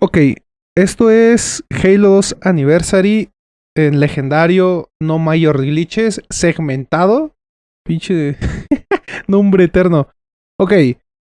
Ok, esto es Halo 2 Anniversary en legendario, no mayor glitches, segmentado. Pinche nombre eterno. Ok,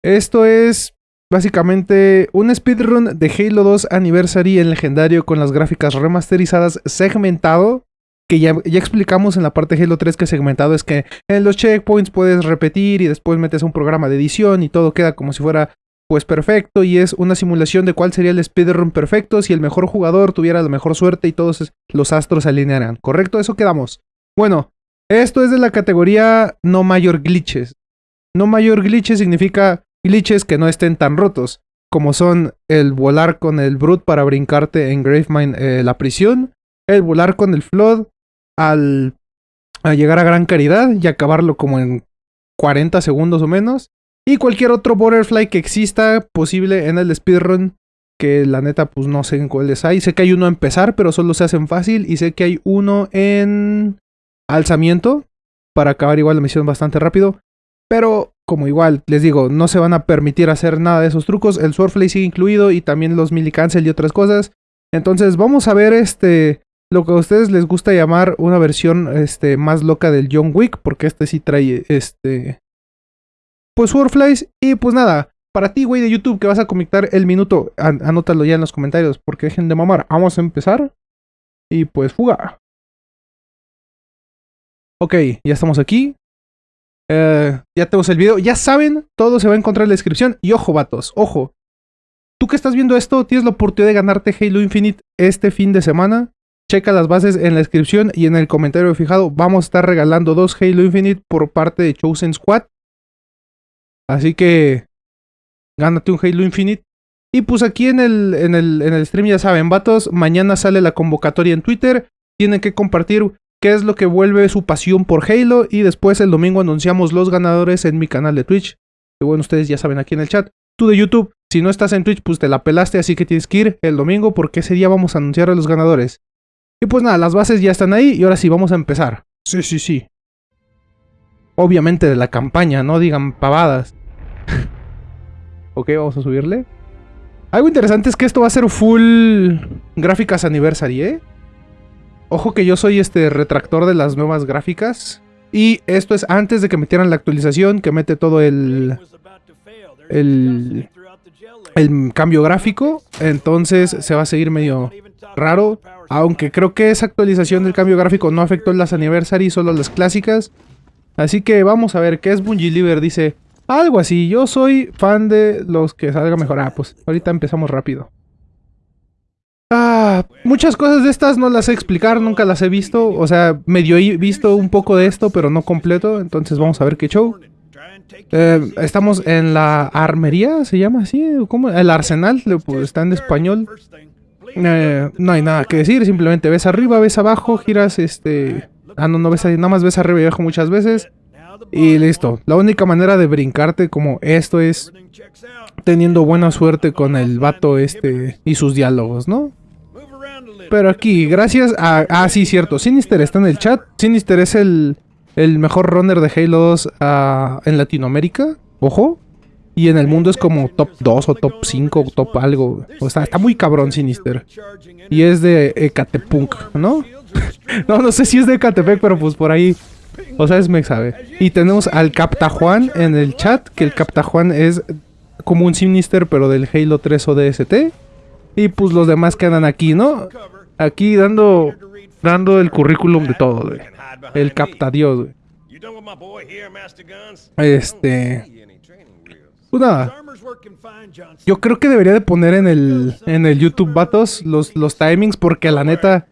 esto es básicamente un speedrun de Halo 2 Anniversary en legendario con las gráficas remasterizadas segmentado. Que ya, ya explicamos en la parte de Halo 3 que segmentado es que en los checkpoints puedes repetir y después metes un programa de edición y todo queda como si fuera pues perfecto y es una simulación de cuál sería el speedrun perfecto si el mejor jugador tuviera la mejor suerte y todos los astros se alinearan. ¿Correcto? Eso quedamos. Bueno, esto es de la categoría no mayor glitches. No mayor glitches significa glitches que no estén tan rotos, como son el volar con el Brute para brincarte en Gravemind eh, la prisión, el volar con el Flood al llegar a Gran Caridad y acabarlo como en 40 segundos o menos, y cualquier otro Butterfly que exista posible en el speedrun. Que la neta, pues no sé en cuáles hay. Sé que hay uno a empezar, pero solo se hacen fácil. Y sé que hay uno en alzamiento. Para acabar igual la misión bastante rápido. Pero como igual, les digo, no se van a permitir hacer nada de esos trucos. El Swordflay sigue incluido y también los cancel y otras cosas. Entonces vamos a ver este lo que a ustedes les gusta llamar una versión este, más loca del John Wick. Porque este sí trae este pues Swordflies. Y pues nada, para ti, güey, de YouTube, que vas a conectar el minuto, anótalo ya en los comentarios, porque dejen de mamar. Vamos a empezar. Y pues fuga. Ok, ya estamos aquí. Eh, ya tenemos el video. Ya saben, todo se va a encontrar en la descripción. Y ojo, vatos, ojo. Tú que estás viendo esto, tienes la oportunidad de ganarte Halo Infinite este fin de semana. Checa las bases en la descripción y en el comentario fijado. Vamos a estar regalando dos Halo Infinite por parte de Chosen Squad. Así que gánate un Halo Infinite. Y pues aquí en el, en el, en el stream ya saben, vatos, mañana sale la convocatoria en Twitter. Tienen que compartir qué es lo que vuelve su pasión por Halo. Y después el domingo anunciamos los ganadores en mi canal de Twitch. Que bueno, ustedes ya saben aquí en el chat. Tú de YouTube, si no estás en Twitch, pues te la pelaste, así que tienes que ir el domingo porque ese día vamos a anunciar a los ganadores. Y pues nada, las bases ya están ahí y ahora sí vamos a empezar. Sí, sí, sí. Obviamente de la campaña, no digan pavadas. ok, vamos a subirle. Algo interesante es que esto va a ser full gráficas anniversary, ¿eh? Ojo que yo soy este retractor de las nuevas gráficas. Y esto es antes de que metieran la actualización que mete todo el... El, el cambio gráfico. Entonces se va a seguir medio raro. Aunque creo que esa actualización del cambio gráfico no afectó las anniversary, solo las clásicas. Así que vamos a ver qué es Bungie Liver. Dice, algo así. Yo soy fan de los que salga mejor. Ah, pues ahorita empezamos rápido. Ah, muchas cosas de estas no las sé explicar, nunca las he visto. O sea, medio he visto un poco de esto, pero no completo. Entonces vamos a ver qué show. Eh, estamos en la armería, ¿se llama así? ¿Cómo? El arsenal, pues, está en español. Eh, no hay nada que decir, simplemente ves arriba, ves abajo, giras este... Ah, no, no ves nada más ves arriba y abajo muchas veces. Y listo. La única manera de brincarte como esto es teniendo buena suerte con el vato este y sus diálogos, ¿no? Pero aquí, gracias a... Ah, sí, cierto. Sinister está en el chat. Sinister es el, el mejor runner de Halo 2 ah, en Latinoamérica. Ojo. Y en el mundo es como top 2 o top 5 o top algo. O sea, está muy cabrón Sinister. Y es de Ecatepunk, ¿no? no, no sé si es de Ecatepec, pero pues por ahí o sea, es me sabe. Y tenemos al Capta Juan en el chat, que el Capta Juan es como un Sinister, pero del Halo 3 o DST. Y pues los demás quedan aquí, ¿no? Aquí dando dando el currículum de todo, güey. El Capta Dios, güey. Este... Pues nada. Yo creo que debería de poner en el, en el YouTube, vatos, los, los timings, porque la neta...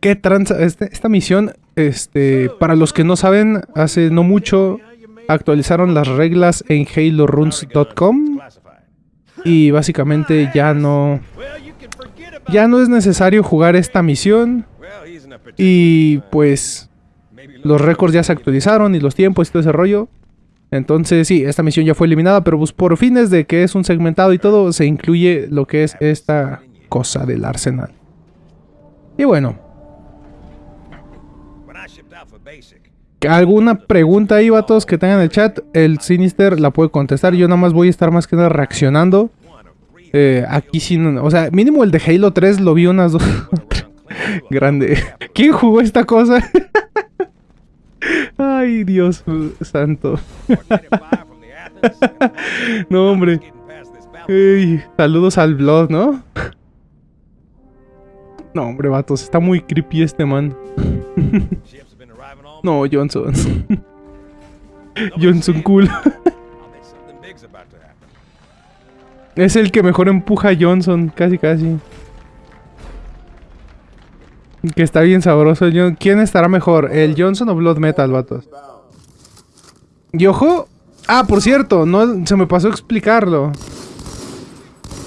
¿Qué tranza? Este, esta misión, este, para los que no saben, hace no mucho actualizaron las reglas en haloruns.com y básicamente ya no ya no es necesario jugar esta misión y pues los récords ya se actualizaron y los tiempos y todo ese rollo. Entonces sí, esta misión ya fue eliminada, pero pues por fines de que es un segmentado y todo, se incluye lo que es esta cosa del arsenal. Y bueno, ¿Alguna pregunta ahí, vatos, que tengan en el chat? El Sinister la puede contestar. Yo nada más voy a estar más que nada reaccionando. Eh, aquí sí, no, o sea, mínimo el de Halo 3 lo vi unas dos. Grande. ¿Quién jugó esta cosa? Ay, Dios santo. no, hombre. Saludos al blog, ¿no? No, hombre, vatos, está muy creepy este man. no, Johnson. Johnson cool. es el que mejor empuja a Johnson, casi casi. Que está bien sabroso. ¿Quién estará mejor? ¿El Johnson o Blood Metal, vatos? Y ojo. Ah, por cierto, no se me pasó a explicarlo.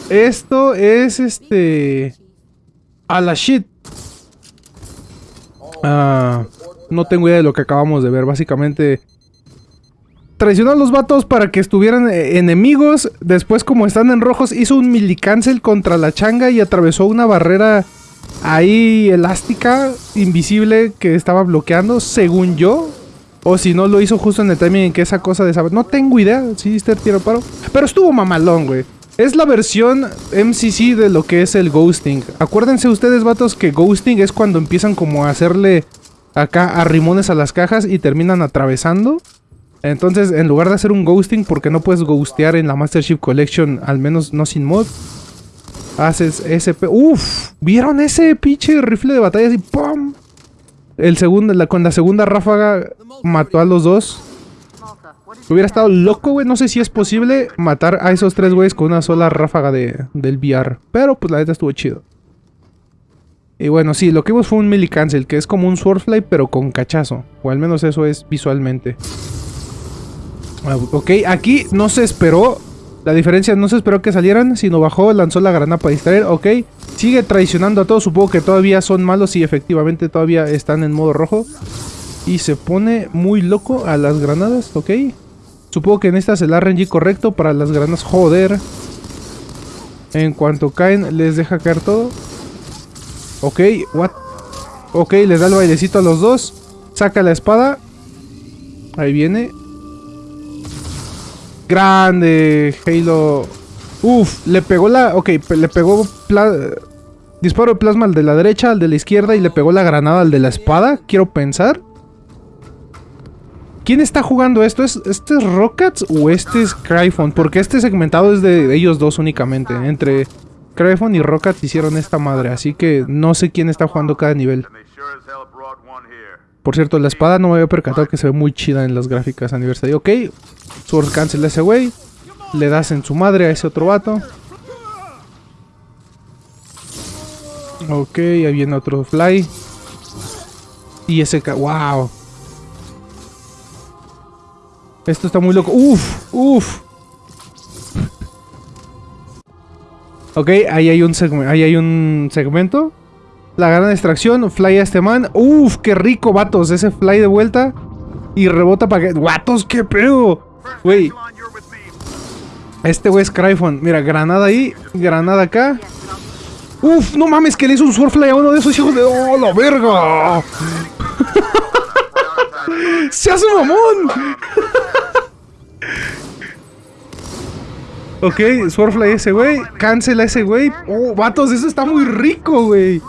Esto es este. A la shit. Ah, no tengo idea de lo que acabamos de ver. Básicamente. Traicionó a los vatos para que estuvieran eh, enemigos. Después, como están en rojos, hizo un milicancel contra la changa y atravesó una barrera ahí elástica, invisible, que estaba bloqueando, según yo. O si no, lo hizo justo en el timing en que esa cosa de saber. No tengo idea si este tiro paro. Pero estuvo mamalón, güey. Es la versión MCC de lo que es el ghosting. Acuérdense ustedes, vatos, que ghosting es cuando empiezan como a hacerle acá arrimones a las cajas y terminan atravesando. Entonces, en lugar de hacer un ghosting, porque no puedes ghostear en la Master Chief Collection, al menos no sin mod, Haces ese... Uf, ¿vieron ese pinche rifle de batalla así? ¡Pum! El con la segunda ráfaga mató a los dos. Hubiera estado loco, güey. No sé si es posible matar a esos tres güeyes con una sola ráfaga de, del VR. Pero pues la neta estuvo chido. Y bueno, sí, lo que vimos fue un melee cancel, que es como un swordfly, pero con cachazo. O al menos eso es visualmente. Ah, ok, aquí no se esperó la diferencia no se esperó que salieran, sino bajó, lanzó la granada para distraer, ok. Sigue traicionando a todos, supongo que todavía son malos y efectivamente todavía están en modo rojo. Y se pone muy loco a las granadas, ok. Supongo que en esta es el RNG correcto para las granadas, joder. En cuanto caen, les deja caer todo. Ok, what? Ok, les da el bailecito a los dos. Saca la espada. Ahí viene. Grande, Halo. Uf, le pegó la... Ok, le pegó... Disparo de plasma al de la derecha, al de la izquierda y le pegó la granada al de la espada. Quiero pensar. ¿Quién está jugando esto? ¿Es, ¿Este es Rockets o este es Cryphone? Porque este segmentado es de ellos dos únicamente. Entre Cryphone y Rockets hicieron esta madre. Así que no sé quién está jugando cada nivel. Por cierto, la espada no me había percatado que se ve muy chida en las gráficas aniversario. Ok, Sword cancel a ese güey. Le das en su madre a ese otro vato. Ok, ahí viene otro fly. Y ese... ¡Wow! Esto está muy loco. ¡Uf! ¡Uf! Ok, ahí hay un, ahí hay un segmento. La gran extracción, fly a este man. Uf, qué rico, vatos. Ese fly de vuelta. Y rebota para que... ¡Vatos, qué pedo! Güey. Este güey es Cryphon. Mira, granada ahí. Granada acá. Uf, no mames, que le hizo un swordfly a uno de esos hijos de... ¡Oh, la verga! ¡Se hace mamón! ok, swordfly ese güey. Cancela ese güey. Oh, vatos, eso está muy rico, güey.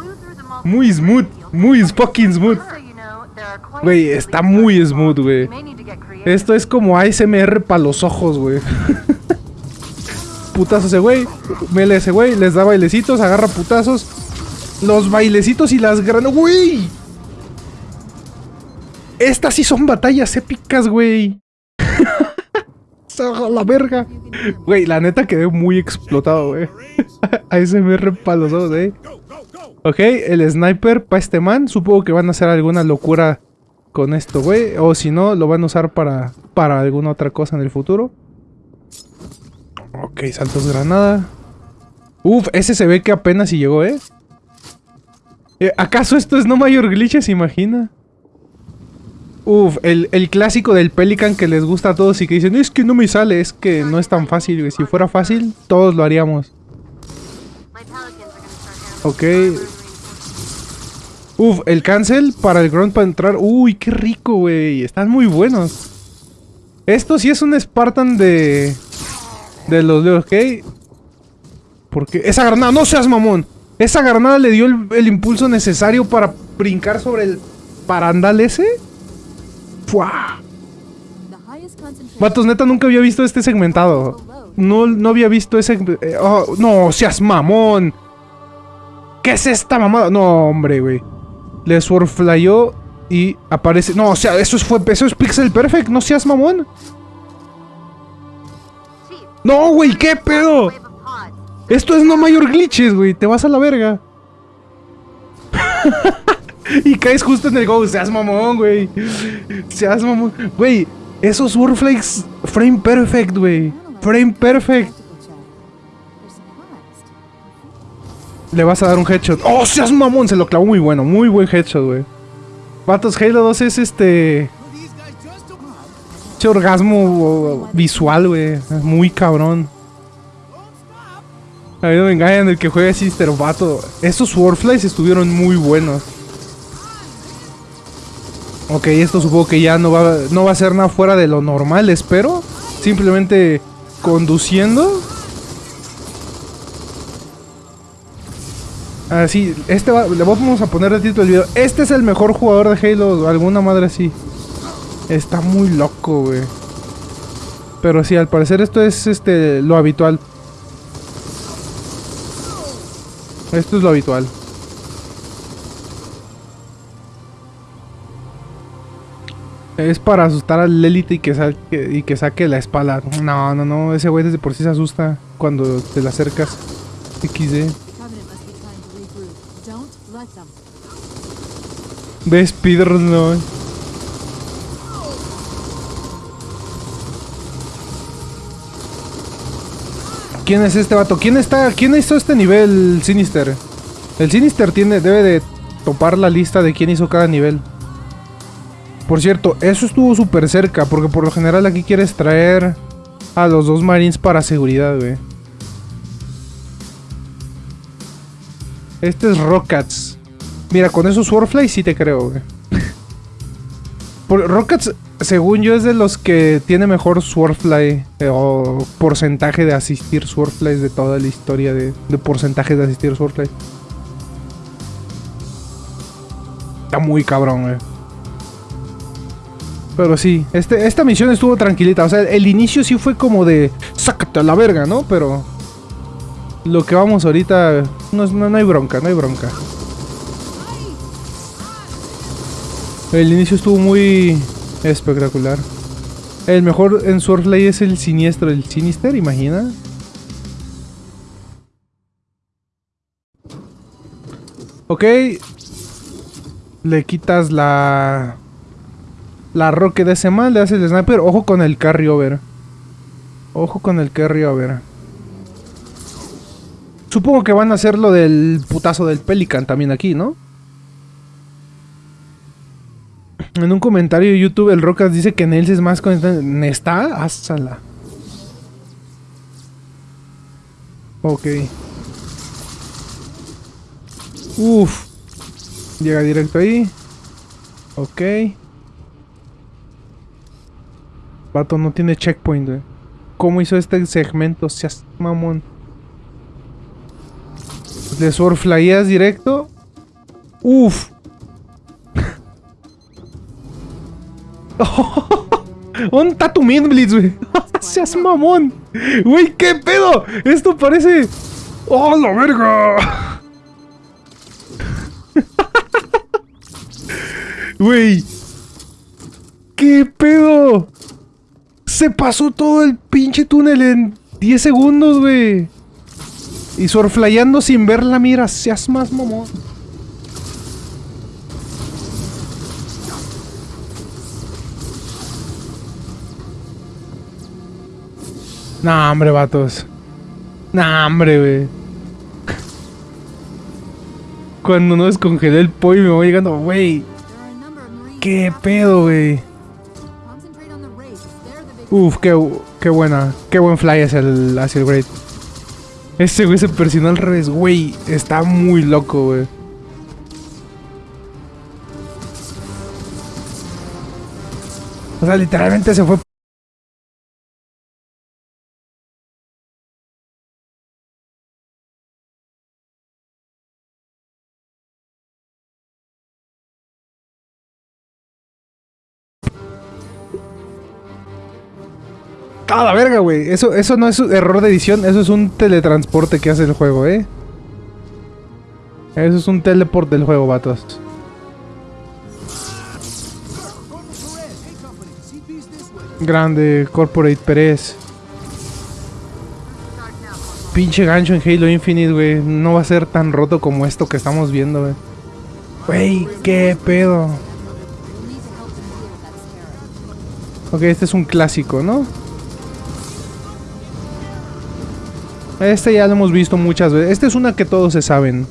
Muy smooth, muy fucking smooth. Güey, está muy smooth, güey. Esto es como ASMR para los ojos, güey. Putazo ese güey. Mele ese güey. Les da bailecitos, agarra putazos. Los bailecitos y las granas. ¡Güey! Estas sí son batallas épicas, güey. la verga. Güey, la neta quedé muy explotado, güey. ASMR para los eh. Ok, el sniper para este man. Supongo que van a hacer alguna locura con esto, güey. O si no, lo van a usar para, para alguna otra cosa en el futuro. Ok, saltos granada. Uf, ese se ve que apenas si llegó, ¿eh? ¿eh? ¿Acaso esto es no mayor glitches? Imagina. Uf, el, el, clásico del Pelican que les gusta a todos y que dicen, es que no me sale, es que no es tan fácil, güey. Si fuera fácil, todos lo haríamos. Ok. Uf, el cancel para el grunt para entrar. Uy, qué rico, güey. Están muy buenos. Esto sí es un Spartan de... De los de ok. Porque esa granada, no seas mamón. Esa granada le dio el, el impulso necesario para brincar sobre el parandal ese. ¡Fua! Vatos, neta, nunca había visto este segmentado. No, no había visto ese... eh, oh, no, seas mamón. ¿Qué es esta mamada? No, hombre, güey. Le swordflyó y aparece... No, o sea, eso es, fue, eso es Pixel Perfect. No seas mamón. No, güey, ¿qué pedo? Esto es no mayor glitches, güey. Te vas a la verga. y caes justo en el go. Seas mamón, güey. Seas mamón. Güey, esos Warflakes frame perfect, güey. Frame perfect. Le vas a dar un headshot. ¡Oh, seas mamón! Se lo clavó muy bueno. Muy buen headshot, güey. Vatos, Halo 2 es este... Este orgasmo visual, güey. Muy cabrón. A mí no me engañan el que juega Sister Vato. Esos Warflies estuvieron muy buenos. Ok, esto supongo que ya no va, no va a ser nada fuera de lo normal, espero. Simplemente conduciendo. Así, este va, le vamos a poner el título del video. Este es el mejor jugador de Halo, alguna madre así. Está muy loco, güey. Pero sí, al parecer esto es este lo habitual. Esto es lo habitual. Es para asustar al élite y que saque, y que saque la espada. No, no, no. Ese güey desde por sí se asusta cuando te le acercas. XD. Ve speedrun, no. ¿Quién es este vato? ¿Quién está? ¿Quién hizo este nivel Sinister? El Sinister tiene, debe de topar la lista de quién hizo cada nivel. Por cierto, eso estuvo súper cerca, porque por lo general aquí quieres traer a los dos marines para seguridad, güey. Este es Rockets. Mira, con esos Swordfly sí te creo, güey. Rockets, según yo, es de los que tiene mejor Swordfly eh, o porcentaje de asistir Swordflies de toda la historia de, de porcentaje de asistir Swordfly. Está muy cabrón, güey. Pero sí, este, esta misión estuvo tranquilita. O sea, el inicio sí fue como de sácate a la verga, ¿no? Pero lo que vamos ahorita, no, no, no hay bronca, no hay bronca. El inicio estuvo muy espectacular. El mejor en Swordplay es el siniestro, el Sinister, imagina. Ok. Le quitas la... La roque de ese mal, le haces el sniper. Ojo con el carryover. Ojo con el carryover. Supongo que van a hacer lo del putazo del Pelican también aquí, ¿no? En un comentario de YouTube, el Rocas dice que Nels es más con... ¿Está? Házala. Ok. Uf. Llega directo ahí. Ok. Vato no tiene checkpoint, güey. ¿Cómo hizo este segmento? Seas mamón. Le swordflyas directo. Uf. Un está tu Blitz, güey? Seas mamón. Güey, ¿qué pedo? Esto parece. ¡Oh, la verga! Güey. ¿Qué pedo? Se pasó todo el pinche túnel en 10 segundos, güey. Y surflayando sin ver la mira. Seas más mamón. Nah, hombre, vatos. Nah, hombre, güey. Cuando no descongelé el pollo me voy llegando, güey. ¿Qué pedo, güey? Uf, qué, qué buena. Qué buen fly es el hacia Great. Ese güey se persinó al revés, güey. Está muy loco, güey. O sea, literalmente se fue ¡Ah, la verga, güey! Eso, eso no es un error de edición, eso es un teletransporte que hace el juego, ¿eh? Eso es un teleport del juego, vatos. Grande, Corporate Pérez. Pinche gancho en Halo Infinite, güey. No va a ser tan roto como esto que estamos viendo, güey. Güey, qué pedo. Ok, este es un clásico, ¿no? Este ya lo hemos visto muchas veces. Este es una que todos se saben.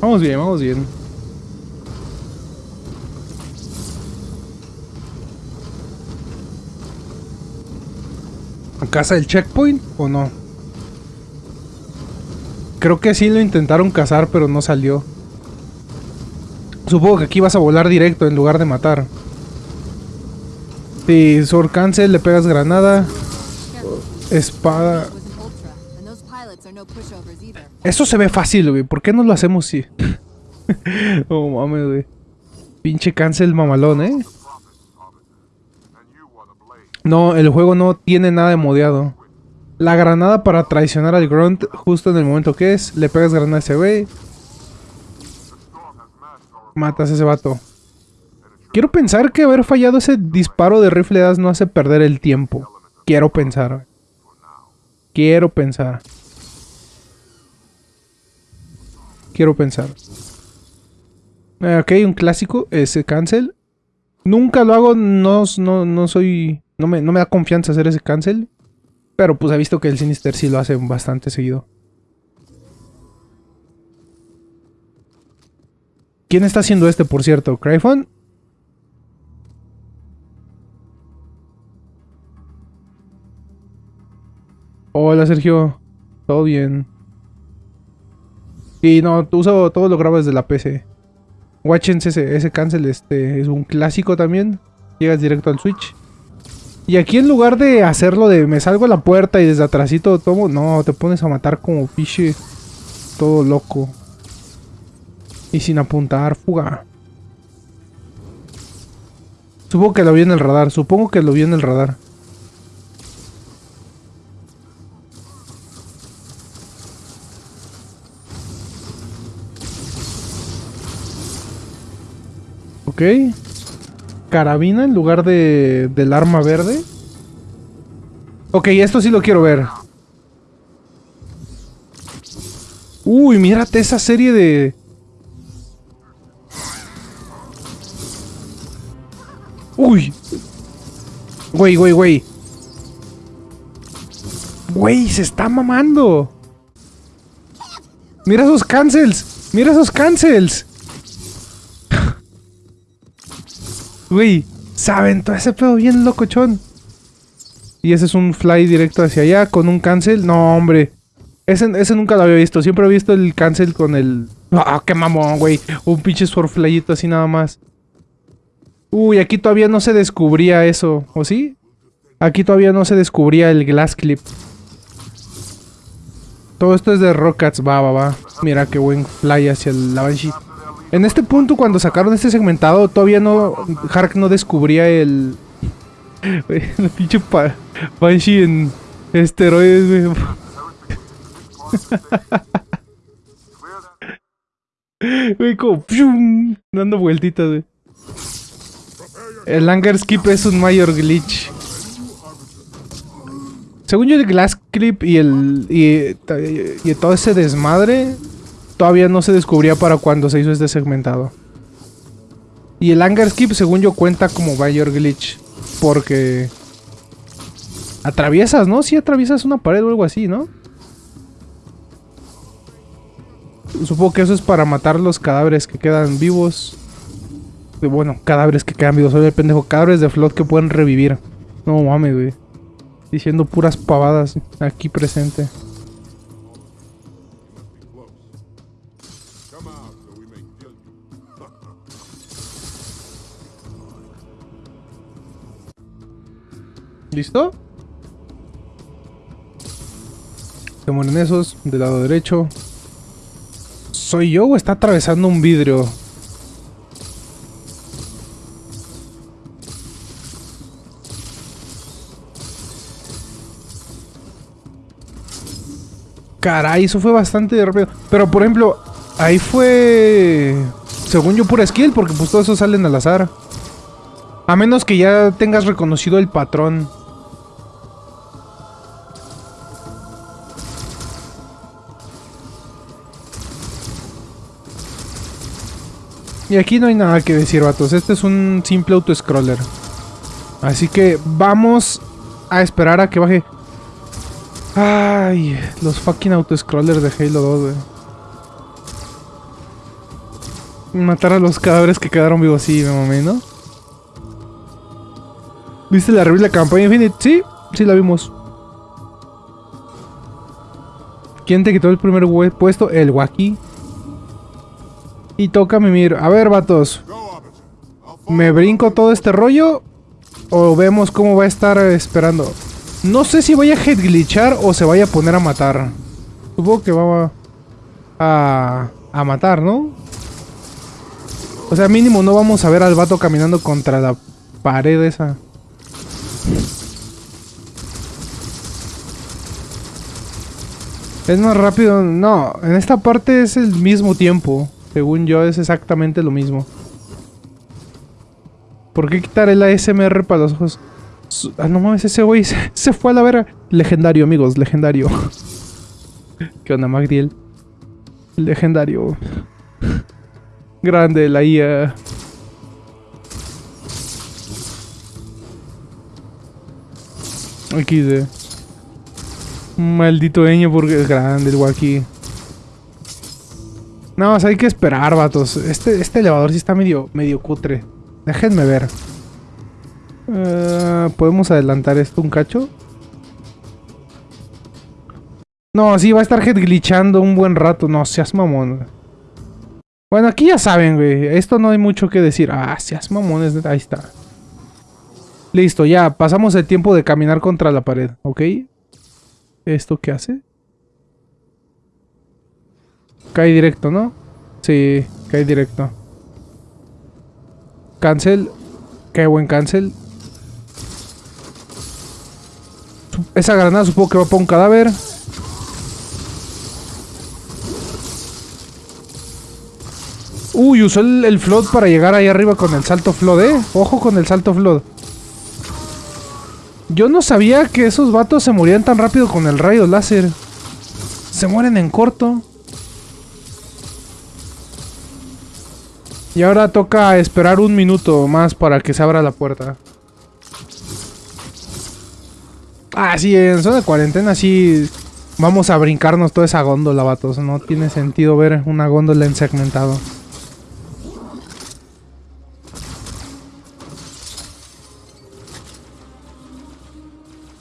Vamos bien, vamos bien. ¿Casa del checkpoint o no? Creo que sí lo intentaron cazar, pero no salió. Supongo que aquí vas a volar directo en lugar de matar. Si Sword Cancel, le pegas granada. Espada. Eso se ve fácil, güey. ¿Por qué no lo hacemos si? oh mames, güey. Pinche cancel mamalón, ¿eh? No, el juego no tiene nada de modeado. La granada para traicionar al Grunt justo en el momento que es. Le pegas granada a ese güey. Matas a ese vato. Quiero pensar que haber fallado ese disparo de rifle no hace perder el tiempo. Quiero pensar. Quiero pensar. Quiero pensar. Eh, ok, un clásico. Ese cancel. Nunca lo hago. No, no, no soy... No me, no me da confianza hacer ese cancel. Pero pues he visto que el Sinister sí lo hace bastante seguido. ¿Quién está haciendo este, por cierto? ¿Cryphon? Hola, Sergio. ¿Todo bien? Y no, uso todo lo grabo desde la PC. Watchens ese, ese cancel este, es un clásico también. Llegas directo al Switch. Y aquí en lugar de hacerlo de me salgo a la puerta y desde atrásito tomo, no, te pones a matar como piche todo loco. Y sin apuntar, fuga. Supongo que lo vi en el radar, supongo que lo vi en el radar. Ok carabina en lugar de, del arma verde. Ok, esto sí lo quiero ver. Uy, mírate esa serie de... Uy. Güey, güey, güey. Güey, se está mamando. Mira esos cancels. Mira esos cancels. Güey, saben todo ese pedo bien locochón. Y ese es un fly directo hacia allá con un cancel. No, hombre. Ese, ese nunca lo había visto. Siempre he visto el cancel con el... ¡Ah, qué mamón, güey! Un pinche swordflyito así nada más. Uy, aquí todavía no se descubría eso. ¿O sí? Aquí todavía no se descubría el glass clip. Todo esto es de Rockets. Va, va, va. Mira qué buen fly hacia el Banshee. En este punto, cuando sacaron este segmentado, todavía no... Hark no descubría el... el pinche Banshee en esteroides, güey. Güey, como... dando vueltitas, güey. El Anger Skip es un mayor glitch. Según yo, el Glass Clip y el... Y todo ese desmadre todavía no se descubría para cuando se hizo este segmentado. Y el Anger Skip, según yo, cuenta como mayor glitch. Porque... Atraviesas, ¿no? Si atraviesas una pared o algo así, ¿no? Supongo que eso es para matar los cadáveres que quedan vivos. Bueno, cadáveres que quedan vivos. Soy el pendejo. Cadáveres de flot que pueden revivir. No mames, güey. Diciendo puras pavadas aquí presente. ¿Listo? Se mueren esos, del lado derecho. ¿Soy yo o está atravesando un vidrio? Caray, eso fue bastante rápido. Pero, por ejemplo, ahí fue... Según yo, pura skill, porque pues todos esos salen al azar. A menos que ya tengas reconocido el patrón. Y aquí no hay nada que decir, vatos. Este es un simple auto-scroller. Así que vamos a esperar a que baje. Ay, los fucking auto-scrollers de Halo 2, güey. Matar a los cadáveres que quedaron vivos, sí, me mamé, ¿no? ¿Viste la revista de campaña Infinite? Sí, sí la vimos. ¿Quién te quitó el primer puesto? El Waki. Y toca mimir. A ver, vatos. ¿Me brinco todo este rollo? ¿O vemos cómo va a estar esperando? No sé si vaya a head glitchar o se vaya a poner a matar. Supongo que va a, a matar, ¿no? O sea, mínimo no vamos a ver al vato caminando contra la pared esa. Es más rápido. No, en esta parte es el mismo tiempo. Según yo es exactamente lo mismo. ¿Por qué quitar el ASMR para los ojos? Ah, no mames, ese güey se, fue a la vera. Legendario, amigos, legendario. ¿Qué onda, Magdiel? Legendario. Grande la IA. Aquí de... Maldito Eño porque es grande el Waki. No, hay que esperar, vatos. Este, este elevador sí está medio, medio cutre. Déjenme ver. Eh, ¿Podemos adelantar esto un cacho? No, sí, va a estar head glitchando un buen rato. No, seas mamón. Bueno, aquí ya saben, güey. Esto no hay mucho que decir. Ah, seas mamones. Ahí está. Listo, ya. Pasamos el tiempo de caminar contra la pared, ¿ok? ¿Esto qué hace? Cae directo, ¿no? Sí, cae directo. Cancel. Qué buen cancel. Esa granada supongo que va para un cadáver. Uy, usó el, el, para llegar ahí arriba con el salto flood, eh. Ojo con el salto flood. Yo no sabía que esos vatos se morían tan rápido con el rayo láser. Se mueren en corto. Y ahora toca esperar un minuto más para que se abra la puerta. Ah, sí, en zona de cuarentena sí vamos a brincarnos toda esa góndola, vatos. No tiene sentido ver una góndola en segmentado.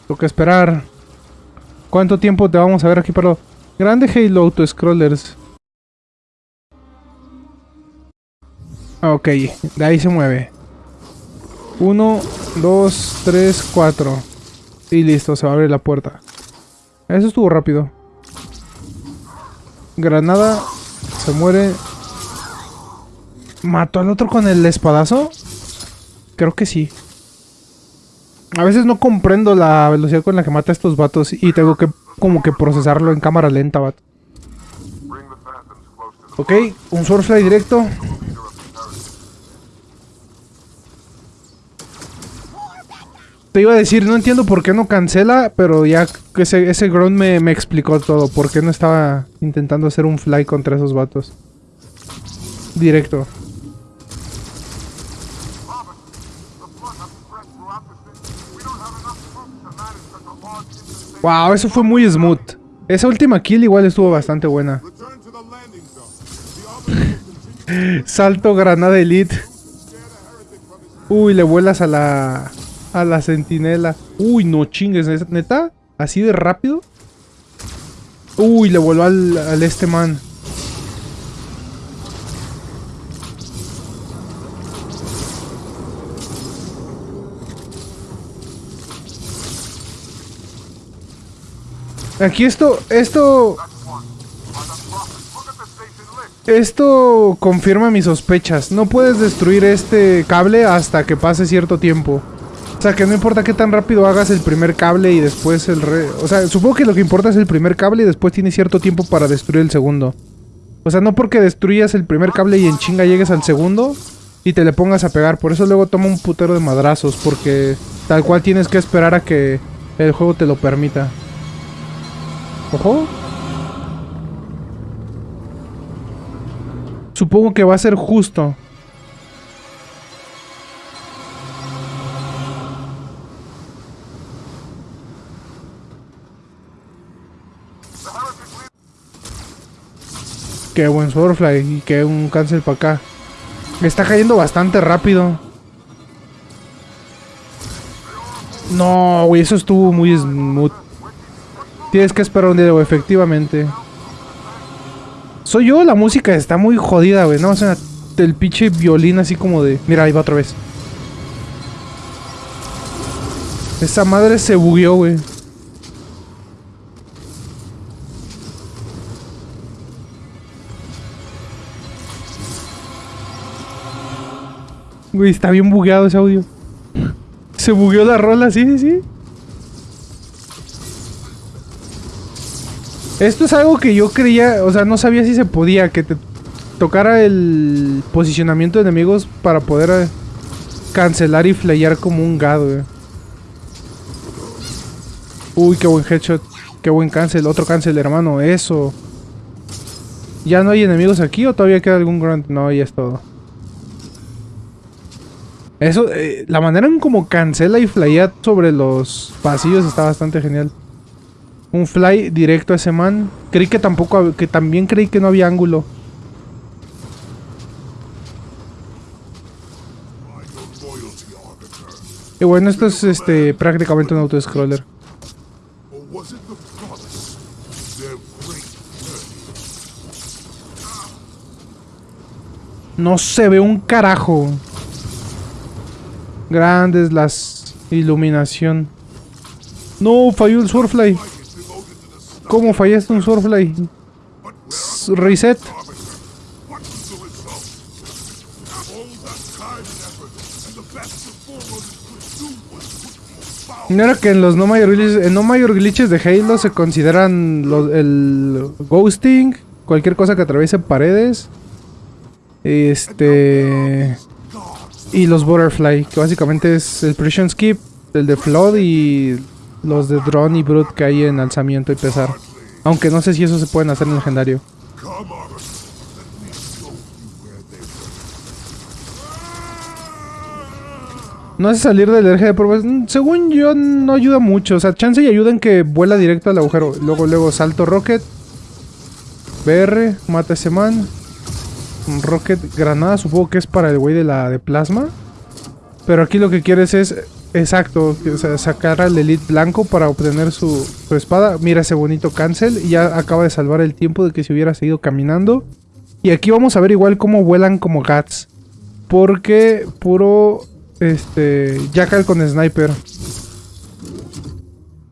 Toca esperar. ¿Cuánto tiempo te vamos a ver aquí, pero Grande Halo Auto Scrollers. Ok, de ahí se mueve. Uno, dos, tres, cuatro. Y listo, se va a abrir la puerta. Eso estuvo rápido. Granada. Se muere. ¿Mató al otro con el espadazo? Creo que sí. A veces no comprendo la velocidad con la que mata a estos vatos y tengo que como que procesarlo en cámara lenta, vato. Ok, un Sourcefly directo. Te iba a decir, no entiendo por qué no cancela, pero ya ese, ese grunt me, me explicó todo. Por qué no estaba intentando hacer un fly contra esos vatos. Directo. Wow, eso fue muy smooth. Esa última kill igual estuvo bastante buena. Salto granada elite. Uy, le vuelas a la... La sentinela. Uy, no chingues, neta. Así de rápido. Uy, le voló al, al este man. Aquí esto, esto... Esto confirma mis sospechas. No puedes destruir este cable hasta que pase cierto tiempo. O sea, que no importa qué tan rápido hagas el primer cable y después el re... O sea, supongo que lo que importa es el primer cable y después tienes cierto tiempo para destruir el segundo. O sea, no porque destruyas el primer cable y en chinga llegues al segundo y te le pongas a pegar. Por eso luego toma un putero de madrazos, porque tal cual tienes que esperar a que el juego te lo permita. Ojo. Supongo que va a ser justo. Qué buen Swordfly y qué un cancel para acá. Está cayendo bastante rápido. No, güey, eso estuvo muy smooth. Tienes que esperar un día, güey, efectivamente. Soy yo, la música está muy jodida, güey. No, o sea, el pinche violín así como de... Mira, ahí va otra vez. Esa madre se bugueó, güey. Güey, está bien bugueado ese audio. Se bugueó la rola, sí, sí, sí. Esto es algo que yo creía, o sea, no sabía si se podía, que te tocara el posicionamiento de enemigos para poder eh, cancelar y flayar como un gado, güey. Uy, qué buen headshot. Qué buen cancel. Otro cancel, hermano. Eso. ¿Ya no hay enemigos aquí o todavía queda algún grunt? No, ya es todo. Eso, eh, la manera en como cancela y flyea sobre los pasillos está bastante genial. Un fly directo a ese man. Creí que tampoco, que también creí que no había ángulo. Y bueno, esto es este prácticamente un auto-scroller. No se ve un carajo. Grandes las iluminación. No, falló el Swordfly. ¿Cómo fallaste un Swordfly? Reset. Mira que en los no mayor glitches, en no mayor glitches de Halo se consideran el ghosting, cualquier cosa que atraviese paredes. Este y los Butterfly, que básicamente es el Precision Skip, el de Flood y los de Drone y Brute que hay en alzamiento y pesar. Aunque no sé si eso se pueden hacer en legendario. No hace salir del eje de pruebas. Según yo, no ayuda mucho. O sea, chance y ayuda en que vuela directo al agujero. Luego, luego, salto rocket. BR, mata a ese man. Rocket granada, supongo que es para el güey de la de plasma. Pero aquí lo que quieres es, exacto, sacar al elite blanco para obtener su, espada. Mira ese bonito cancel y ya acaba de salvar el tiempo de que se hubiera seguido caminando. Y aquí vamos a ver igual cómo vuelan como gats. Porque puro, este, jackal con sniper.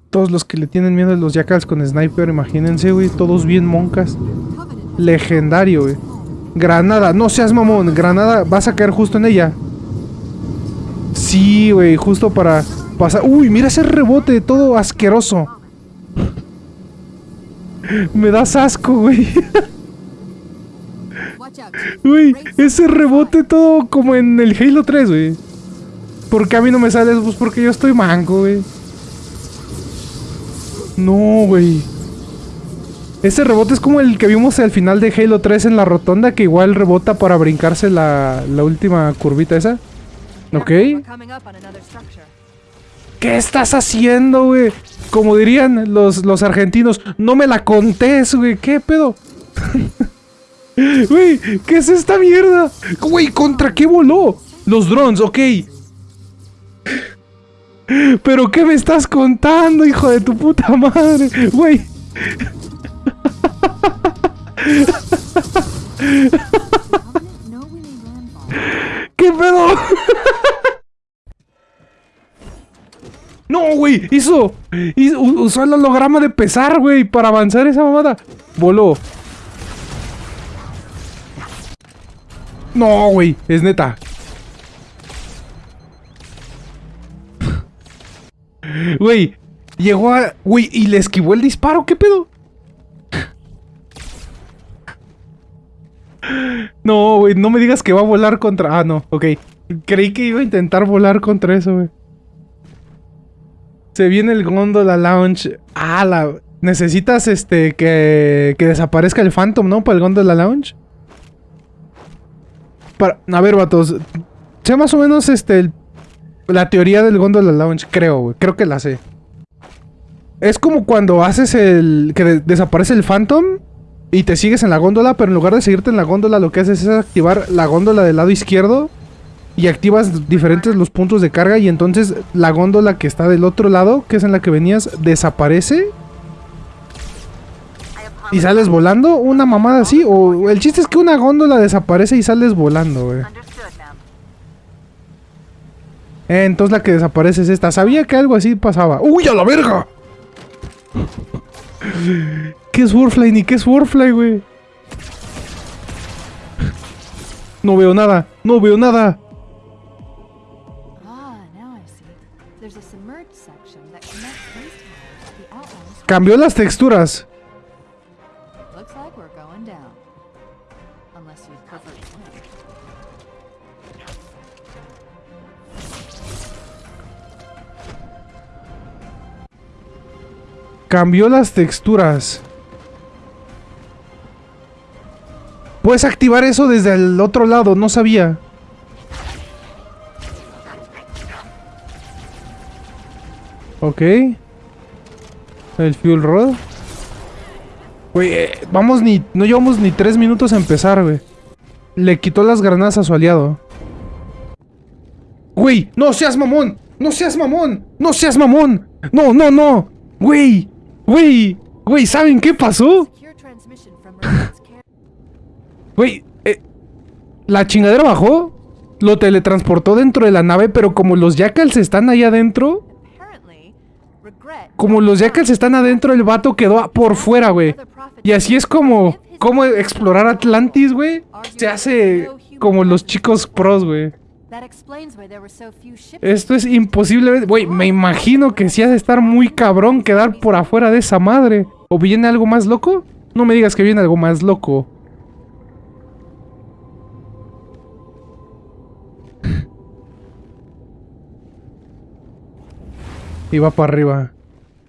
Todos los que le tienen miedo a los jackals con sniper, imagínense, güey, todos bien moncas. Legendario, güey. Granada, no seas mamón. Granada, vas a caer justo en ella. Sí, güey, justo para pasar. Uy, mira ese rebote, todo asqueroso. Me das asco, güey. Uy, ese rebote todo como en el Halo 3, güey. ¿Por qué a mí no me sale? Pues porque yo estoy manco, güey. No, güey. Ese rebote es como el que vimos al final de Halo 3 en la rotonda, que igual rebota para brincarse la, la última curvita esa. ¿Ok? ¿Qué estás haciendo, güey? Como dirían los, los argentinos, no me la contés, güey. ¿Qué pedo? Güey, ¿qué es esta mierda? Güey, ¿contra qué voló? Los drones, ok. ¿Pero qué me estás contando, hijo de tu puta madre? Güey. ¿Qué pedo? No, güey, hizo, Usó el holograma de pesar, güey, para avanzar esa mamada. Voló. No, güey, es neta. Güey, llegó a... Güey, y le esquivó el disparo, ¿qué pedo? No, güey, no me digas que va a volar contra... Ah, no, ok. Creí que iba a intentar volar contra eso, güey. Se viene el Gondola Lounge. Ah, la... Necesitas, este, que, que desaparezca el Phantom, ¿no? Para el Gondola Lounge. Para... A ver, vatos. Sé más o menos, este, el- la teoría del Gondola Lounge, creo, güey. Creo que la sé. Es como cuando haces el... Que de- desaparece el Phantom y te sigues en la góndola, pero en lugar de seguirte en la góndola, lo que haces es activar la góndola del lado izquierdo y activas diferentes los puntos de carga y entonces la góndola que está del otro lado, que es en la que venías, desaparece y sales volando, una mamada así, o el chiste es que una góndola desaparece y sales volando. Eh, entonces la que desaparece es esta. Sabía que algo así pasaba. ¡Uy, a la verga! ¿Qué es Warfly ni qué es Warfly, güey? No veo nada, no veo nada. Ah, now I see. There's a Puedes activar eso desde el otro lado, no sabía. Ok. El fuel rod. Güey, eh, vamos ni... No llevamos ni tres minutos a empezar, güey. Le quitó las granadas a su aliado. Güey, no seas mamón. No seas mamón. No seas mamón. No, no, no. Güey. Güey. Güey, ¿saben qué pasó? Güey, eh, la chingadera bajó, lo teletransportó dentro de la nave, pero como los jackals están ahí adentro, como los jackals están adentro, el vato quedó por fuera, güey. Y así es como, como explorar Atlantis, güey. Se hace como los chicos pros, güey. Esto es imposible, güey. Me imagino que si has de estar muy cabrón quedar por afuera de esa madre. ¿O viene algo más loco? No me digas que viene algo más loco. Y va para arriba.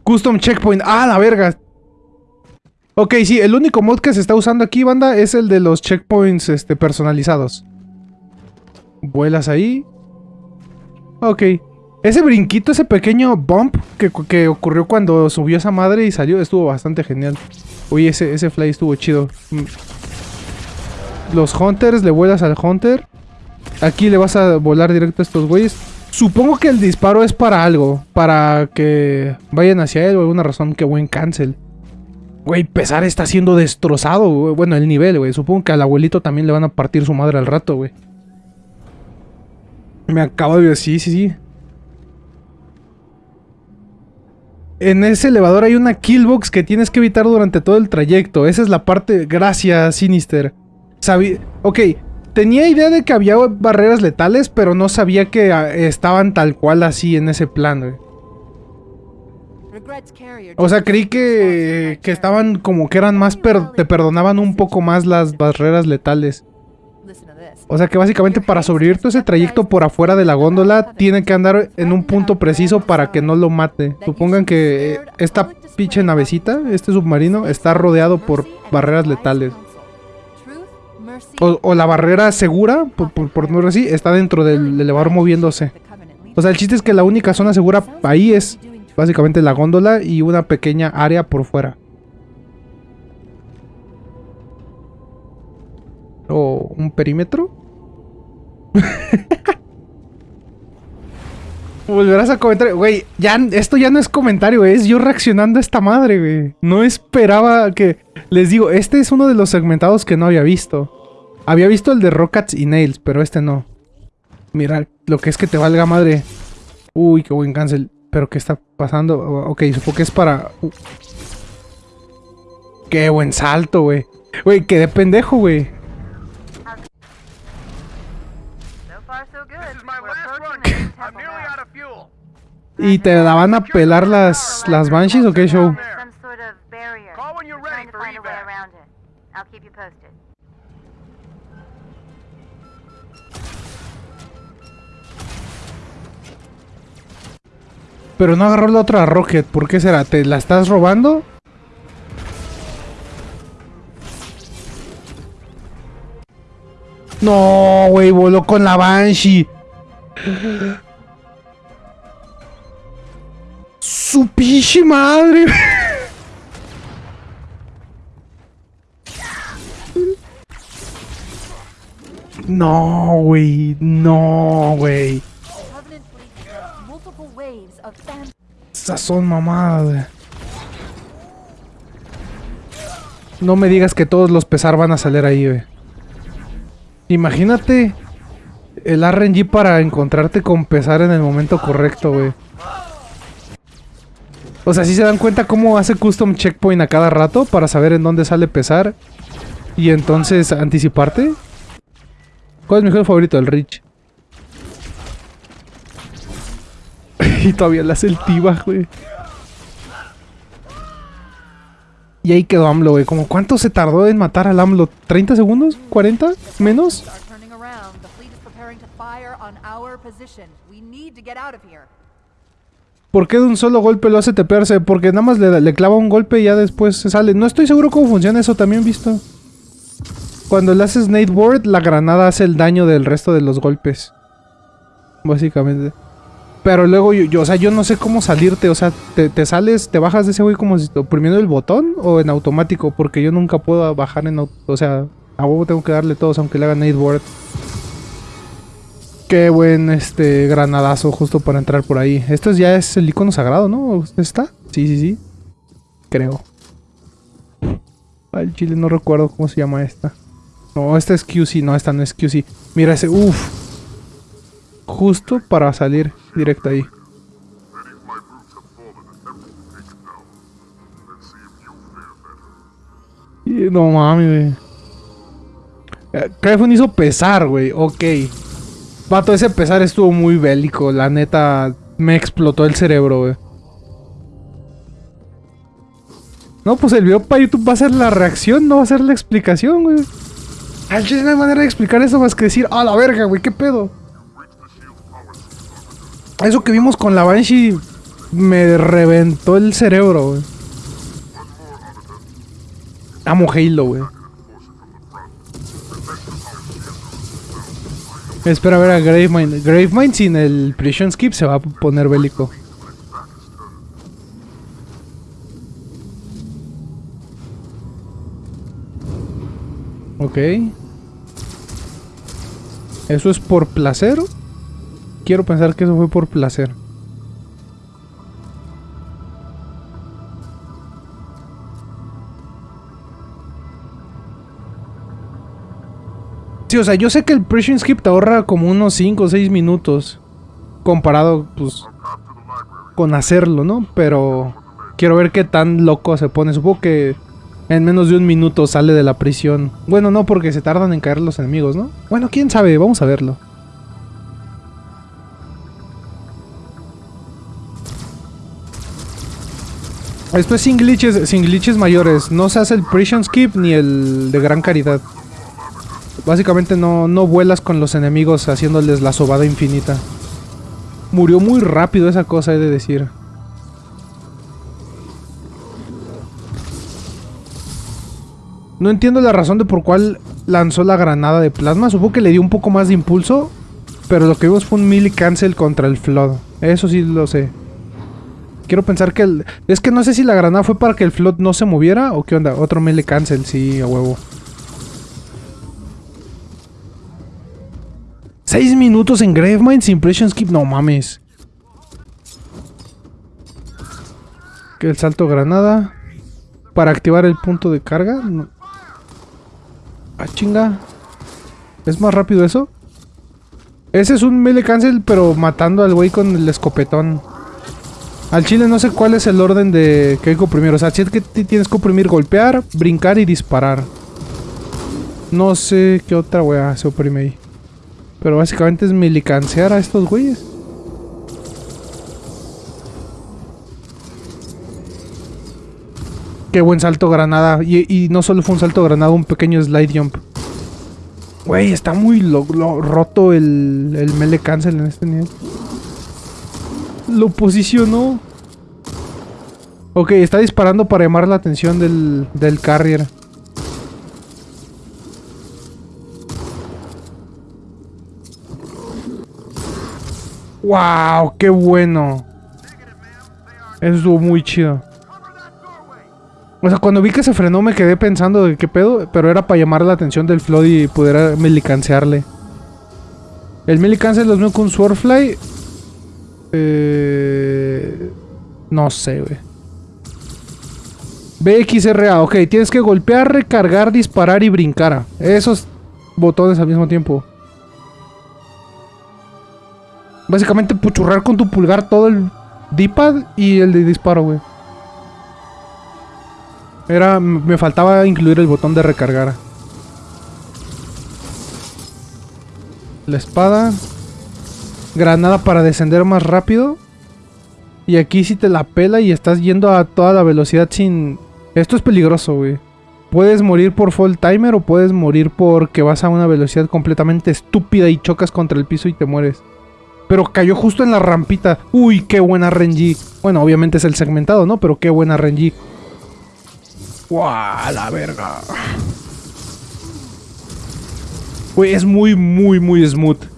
Custom checkpoint. ¡Ah, la verga! Ok, sí, el único mod que se está usando aquí, banda, es el de los checkpoints este, personalizados. Vuelas ahí. Ok. Ese brinquito, ese pequeño bump que, que ocurrió cuando subió esa madre y salió, estuvo bastante genial. Uy, ese, ese fly estuvo chido. Mm. Los hunters, le vuelas al hunter. Aquí le vas a volar directo a estos güeyes. Supongo que el disparo es para algo. Para que vayan hacia él o alguna razón. Que buen cancel. Güey, Pesar está siendo destrozado. Bueno, el nivel, güey. Supongo que al abuelito también le van a partir su madre al rato, güey. Me acabo de... Sí, sí, sí. En ese elevador hay una killbox que tienes que evitar durante todo el trayecto. Esa es la parte... Gracias, Sinister. Sabí... Ok, tenía idea de que había barreras letales, pero no sabía que ah, estaban tal cual así en ese plan, güey. O sea, creí que, que estaban como que eran más... per- te perdonaban un poco más las barreras letales. O sea que básicamente para sobrevivir todo ese trayecto por afuera de la góndola tiene que andar en un punto preciso para que no lo mate. Supongan que esta pinche navecita, este submarino, está rodeado por barreras letales. O, la barrera segura, por, por, por no decir así, está dentro del elevador moviéndose. O sea, el chiste es que la única zona segura ahí es básicamente la góndola y una pequeña área por fuera. ¿O un perímetro? Volverás a comentar, güey, ya, esto ya no es comentario, es yo reaccionando a esta madre, güey. No esperaba que... Les digo, este es uno de los segmentados que no había visto. Había visto el de Rockets y Nails, pero este no. Mira, lo que es que te valga madre. Uy, qué buen cancel. Pero ¿qué está pasando? Ok, supongo que es para... uh. Qué buen salto, güey. Güey, quedé pendejo, güey. ¿Y te la van a pelar las, las Banshees o qué show? Pero no agarró la otra Rocket. ¿Por qué será? ¿Te la estás robando? No, güey, voló con la Banshee. Su pinche madre. No, güey. No, güey. Esas son mamadas. No me digas que todos los pesar van a salir ahí, güey. Imagínate el RNG para encontrarte con pesar en el momento correcto, güey. O sea, si se dan cuenta cómo hace custom checkpoint a cada rato para saber en dónde sale pesar y entonces anticiparte. ¿Cuál es mi juego favorito? El Rich. y todavía el T-Bag, güey. Y ahí quedó AMLO, güey. ¿Cómo cuánto se tardó en matar al AMLO? ¿30 segundos? ¿40? ¿Menos? ¿Por qué de un solo golpe lo hace tepearse? Porque nada más le, le clava un golpe y ya después se sale. No estoy seguro cómo funciona eso, también visto. Cuando le haces Nate Ward, la granada hace el daño del resto de los golpes. Básicamente. Pero luego yo, o sea, yo no sé cómo salirte. O sea, te, sales, te bajas de ese güey como si oprimiendo el botón o en automático. Porque yo nunca puedo bajar en. O sea, a huevo tengo que darle todos aunque le haga Nate Ward. Qué buen este granadazo justo para entrar por ahí. Esto ya es el icono sagrado, ¿no? ¿Está? Sí, sí, sí. Creo. Al chile no recuerdo cómo se llama esta. No, esta es QC, no, esta no es QC. Mira ese, uff. Justo para salir directo ahí. Y no mames, güey. Eh, Cryphon hizo pesar, güey. Ok. Vato, ese pesar estuvo muy bélico. La neta, me explotó el cerebro, güey. No, pues el video para YouTube va a ser la reacción, no va a ser la explicación, güey. Al no hay manera de explicar eso más que decir, a la verga, güey, qué pedo. Eso que vimos con la Banshee me reventó el cerebro, güey. Amo Halo, güey. Espera a ver a Gravemind. Gravemind sin el Prison Skip se va a poner bélico. Ok. ¿Eso es por placer? Quiero pensar que eso fue por placer. Sí, o sea, yo sé que el Prison Skip ahorra como unos 5 o 6 minutos. Comparado, pues, con hacerlo, ¿no? Pero quiero ver qué tan loco se pone. Supongo que en menos de un minuto sale de la prisión. Bueno, no, porque se tardan en caer los enemigos, ¿no? Bueno, quién sabe, vamos a verlo. Esto es sin glitches, sin glitches mayores. No se hace el Prison Skip ni el de gran caridad. Básicamente no, no vuelas con los enemigos haciéndoles la sobada infinita. Murió muy rápido esa cosa, he de decir. No entiendo la razón de por cuál lanzó la granada de plasma. Supongo que le dio un poco más de impulso. Pero lo que vimos fue un melee cancel contra el flood. Eso sí lo sé. Quiero pensar que el... Es que no sé si la granada fue para que el flood no se moviera o qué onda. Otro melee cancel, sí, a huevo. Seis minutos en Gravemind Impression Skip. No mames. El salto granada. Para activar el punto de carga. Ah, chinga. ¿Es más rápido eso? Ese es un melee cancel, pero matando al güey con el escopetón. Al chile no sé cuál es el orden de que hay que comprimir. O sea, si es que tienes que comprimir, golpear, brincar y disparar. No sé qué otra weá se oprime ahí. Pero básicamente es milicancear a estos güeyes. Qué buen salto granada. Y, no solo fue un salto granada, un pequeño slide jump. Güey, está muy roto el, el melee cancel en este nivel. Lo posicionó. Ok, está disparando para llamar la atención del, del carrier. ¡Wow! ¡Qué bueno! Eso estuvo muy chido. O sea, cuando vi que se frenó me quedé pensando de qué pedo, pero era para llamar la atención del Flood y poder melicancearle. El melicance los veo con Swordfly. Eh, no sé, güey. BXRA, ok, tienes que golpear, recargar, disparar y brincar. Esos botones al mismo tiempo. Básicamente puchurrar con tu pulgar todo el D-pad y el de disparo, güey. Era, me faltaba incluir el botón de recargar. La espada. Granada para descender más rápido. Y aquí si te la pela y estás yendo a toda la velocidad sin... Esto es peligroso, güey. Puedes morir por full timer o puedes morir porque vas a una velocidad completamente estúpida y chocas contra el piso y te mueres. Pero cayó justo en la rampita. Uy, qué buena RNG. Bueno, obviamente es el segmentado, ¿no? Pero qué buena RNG. ¡Guau! La verga. Güey, es muy, muy, muy smooth.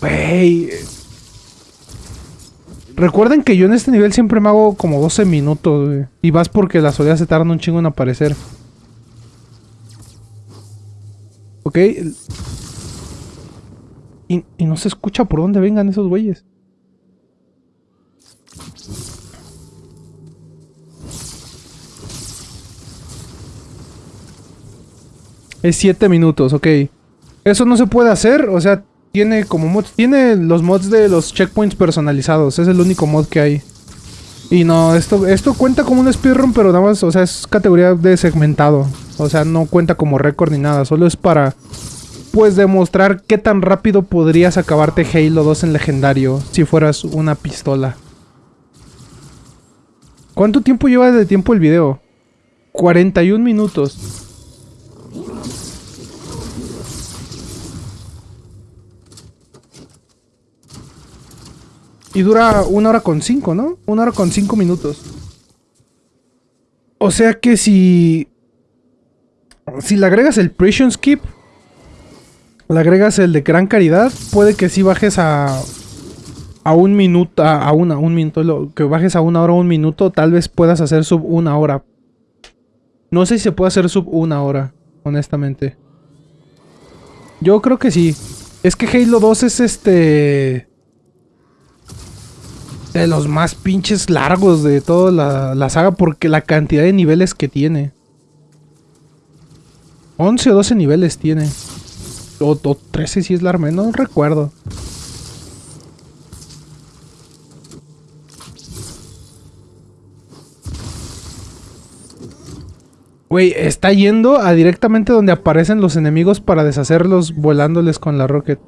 Güey. Recuerden que yo en este nivel siempre me hago como 12 minutos, güey. Y vas porque las oleadas se tardan un chingo en aparecer. Ok. Y, y no se escucha por dónde vengan esos güeyes. Es 7 minutos, ok. Eso no se puede hacer, o sea, tiene como mods, tiene los mods de los checkpoints personalizados, es el único mod que hay. Y no, esto, esto cuenta como un speedrun, pero nada más, o sea, es categoría de segmentado. O sea, no cuenta como récord ni nada, solo es para, pues, demostrar qué tan rápido podrías acabarte Halo 2 en legendario si fueras una pistola. ¿Cuánto tiempo lleva de tiempo el video? 41 minutos. Y dura una hora con cinco, ¿no? Una hora con cinco minutos. O sea que si... Si le agregas el Prison Skip, le agregas el de gran caridad, puede que si bajes a... A un minuto, a, a una, un minuto, que bajes a una hora o un minuto, tal vez puedas hacer sub una hora. No sé si se puede hacer sub una hora, honestamente. Yo creo que sí. Es que Halo 2 es este... De los más pinches largos de toda la, saga porque la cantidad de niveles que tiene. 11 o 12 niveles tiene. O, o 13 si es la arma, no recuerdo. Güey, está yendo a directamente donde aparecen los enemigos para deshacerlos volándoles con la rocket.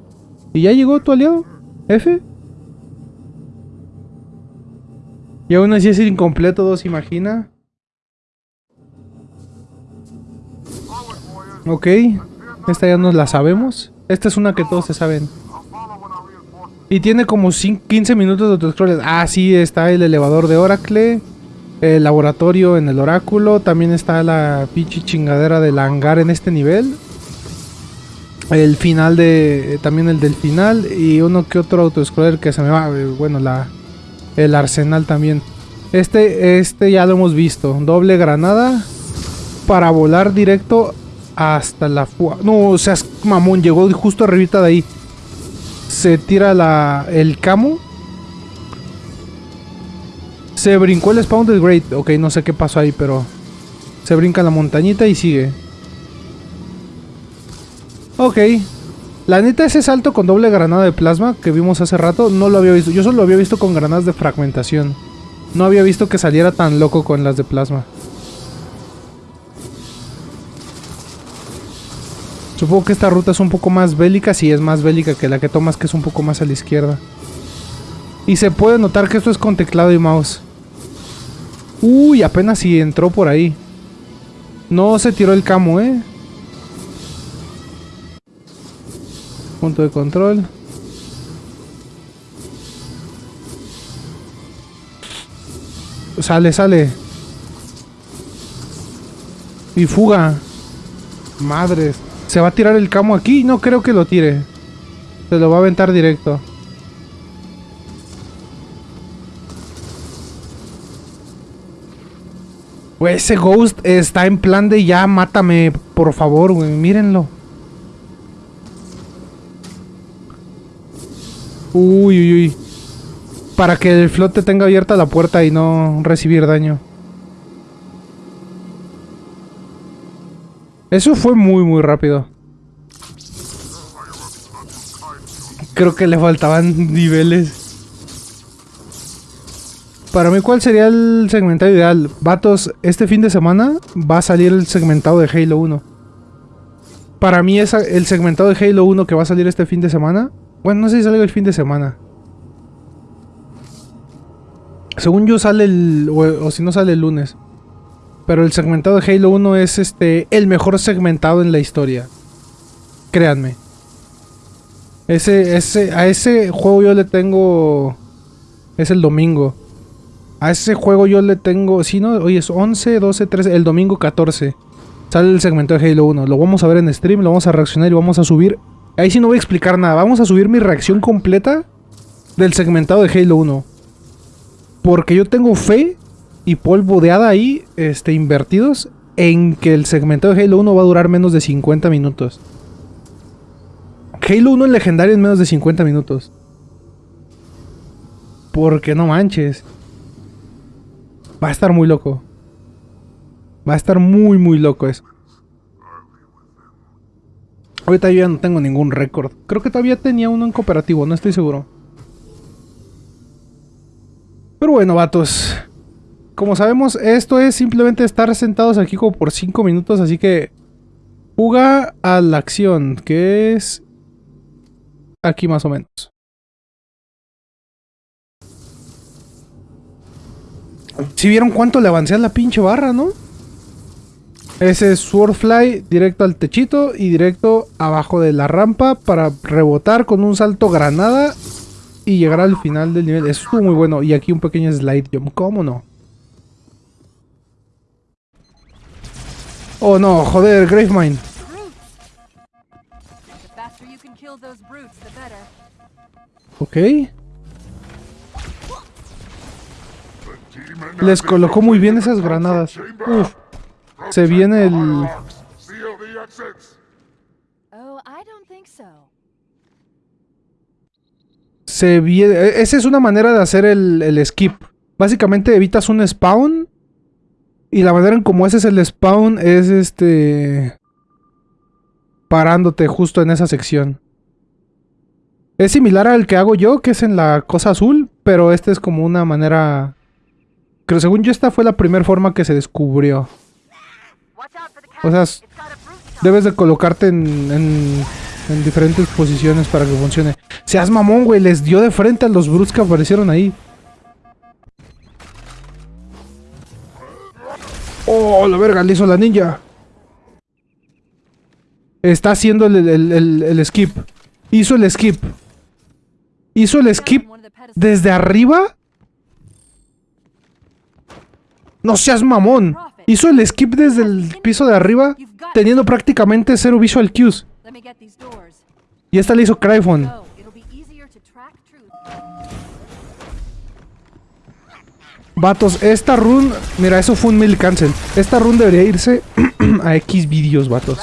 ¿Y ya llegó tu aliado? ¿F? Y aún así es incompleto, dos imagina. Ok, esta ya nos la sabemos. Esta es una que todos se saben. Y tiene como cin- 15 minutos de autoscroll. Ah, sí, está el elevador de Oracle. El laboratorio en el oráculo. También está la pinche chingadera del hangar en este nivel. El final de... También el del final. Y uno que otro autoscroller que se me va... eh, Bueno, la... El arsenal también. Este, este ya lo hemos visto. Doble granada. Para volar directo hasta la fuga. No, o sea, mamón. Llegó justo arribita de ahí. Se tira la, el camo. Se brincó el spawn del Great. Ok, no sé qué pasó ahí, pero... Se brinca la montañita y sigue. Ok. La neta, ese salto con doble granada de plasma que vimos hace rato, no lo había visto. Yo solo lo había visto con granadas de fragmentación. No había visto que saliera tan loco con las de plasma. Supongo que esta ruta es un poco más bélica, sí es más bélica que la que tomas, que es un poco más a la izquierda. Y se puede notar que esto es con teclado y mouse. Uy, apenas si entró por ahí. No se tiró el camo, ¿eh? Punto de control. Sale, sale. Y fuga. Madres. ¿Se va a tirar el camo aquí? No creo que lo tire. Se lo va a aventar directo. Ese Ghost está en plan de ya, mátame, por favor, güey. Mírenlo. Uy, uy, uy. Para que el flote tenga abierta la puerta y no recibir daño. Eso fue muy, muy rápido. Creo que le faltaban niveles. Para mí, ¿cuál sería el segmentado ideal? Vatos, este fin de semana va a salir el segmentado de Halo 1. Para mí, es el segmentado de Halo 1 que va a salir este fin de semana. Bueno, no sé si sale el fin de semana. Según yo sale el... O, si no sale el lunes. Pero el segmentado de Halo 1 es este el mejor segmentado en la historia. Créanme. Ese, ese, a ese juego yo le tengo... Es el domingo. A ese juego yo le tengo... Si no, hoy es 11, 12, 13... El domingo 14. Sale el segmento de Halo 1. Lo vamos a ver en stream, lo vamos a reaccionar y vamos a subir... Ahí sí no voy a explicar nada. Vamos a subir mi reacción completa del segmentado de Halo 1. Porque yo tengo fe y polvo de hada ahí, este, invertidos, en que el segmento de Halo 1 va a durar menos de 50 minutos. Halo 1 en legendario en menos de 50 minutos. Porque no manches. Va a estar muy loco. Va a estar muy, muy loco eso. Ahorita yo ya no tengo ningún récord. Creo que todavía tenía uno en cooperativo, no estoy seguro. Pero bueno, vatos. Como sabemos, esto es simplemente estar sentados aquí como por 5 minutos, así que... Juga a la acción, que es... Aquí más o menos. Si vieron cuánto le avancé a la pinche barra, ¿no? Ese es Swordfly directo al techito y directo abajo de la rampa para rebotar con un salto granada y llegar al final del nivel. Eso estuvo muy bueno. Y aquí un pequeño slide jump. ¿Cómo no? Oh no, joder, Gravemind. Ok. Les colocó muy bien esas granadas. Uf. Se viene el... Oh. Se viene... e- Esa es una manera de hacer el, el skip. Básicamente evitas un spawn. Y la manera en como haces el spawn es este... Parándote justo en esa sección. Es similar al que hago yo, que es en la cosa azul. Pero este es como una manera... Creo, según yo, esta fue la primera forma que se descubrió. O sea, debes de colocarte en, en, en diferentes posiciones para que funcione. Seas mamón, güey. Les dio de frente a los brutes que aparecieron ahí. Oh, la verga, le hizo la ninja. Está haciendo el, el- el- el skip. Hizo el skip. Hizo el skip desde arriba. No seas mamón. Hizo el skip desde el piso de arriba, teniendo prácticamente cero visual cues. Y esta le hizo Cryphon. Vatos, esta run. Mira, eso fue un mil cancel. Esta run debería irse a X vídeos, vatos.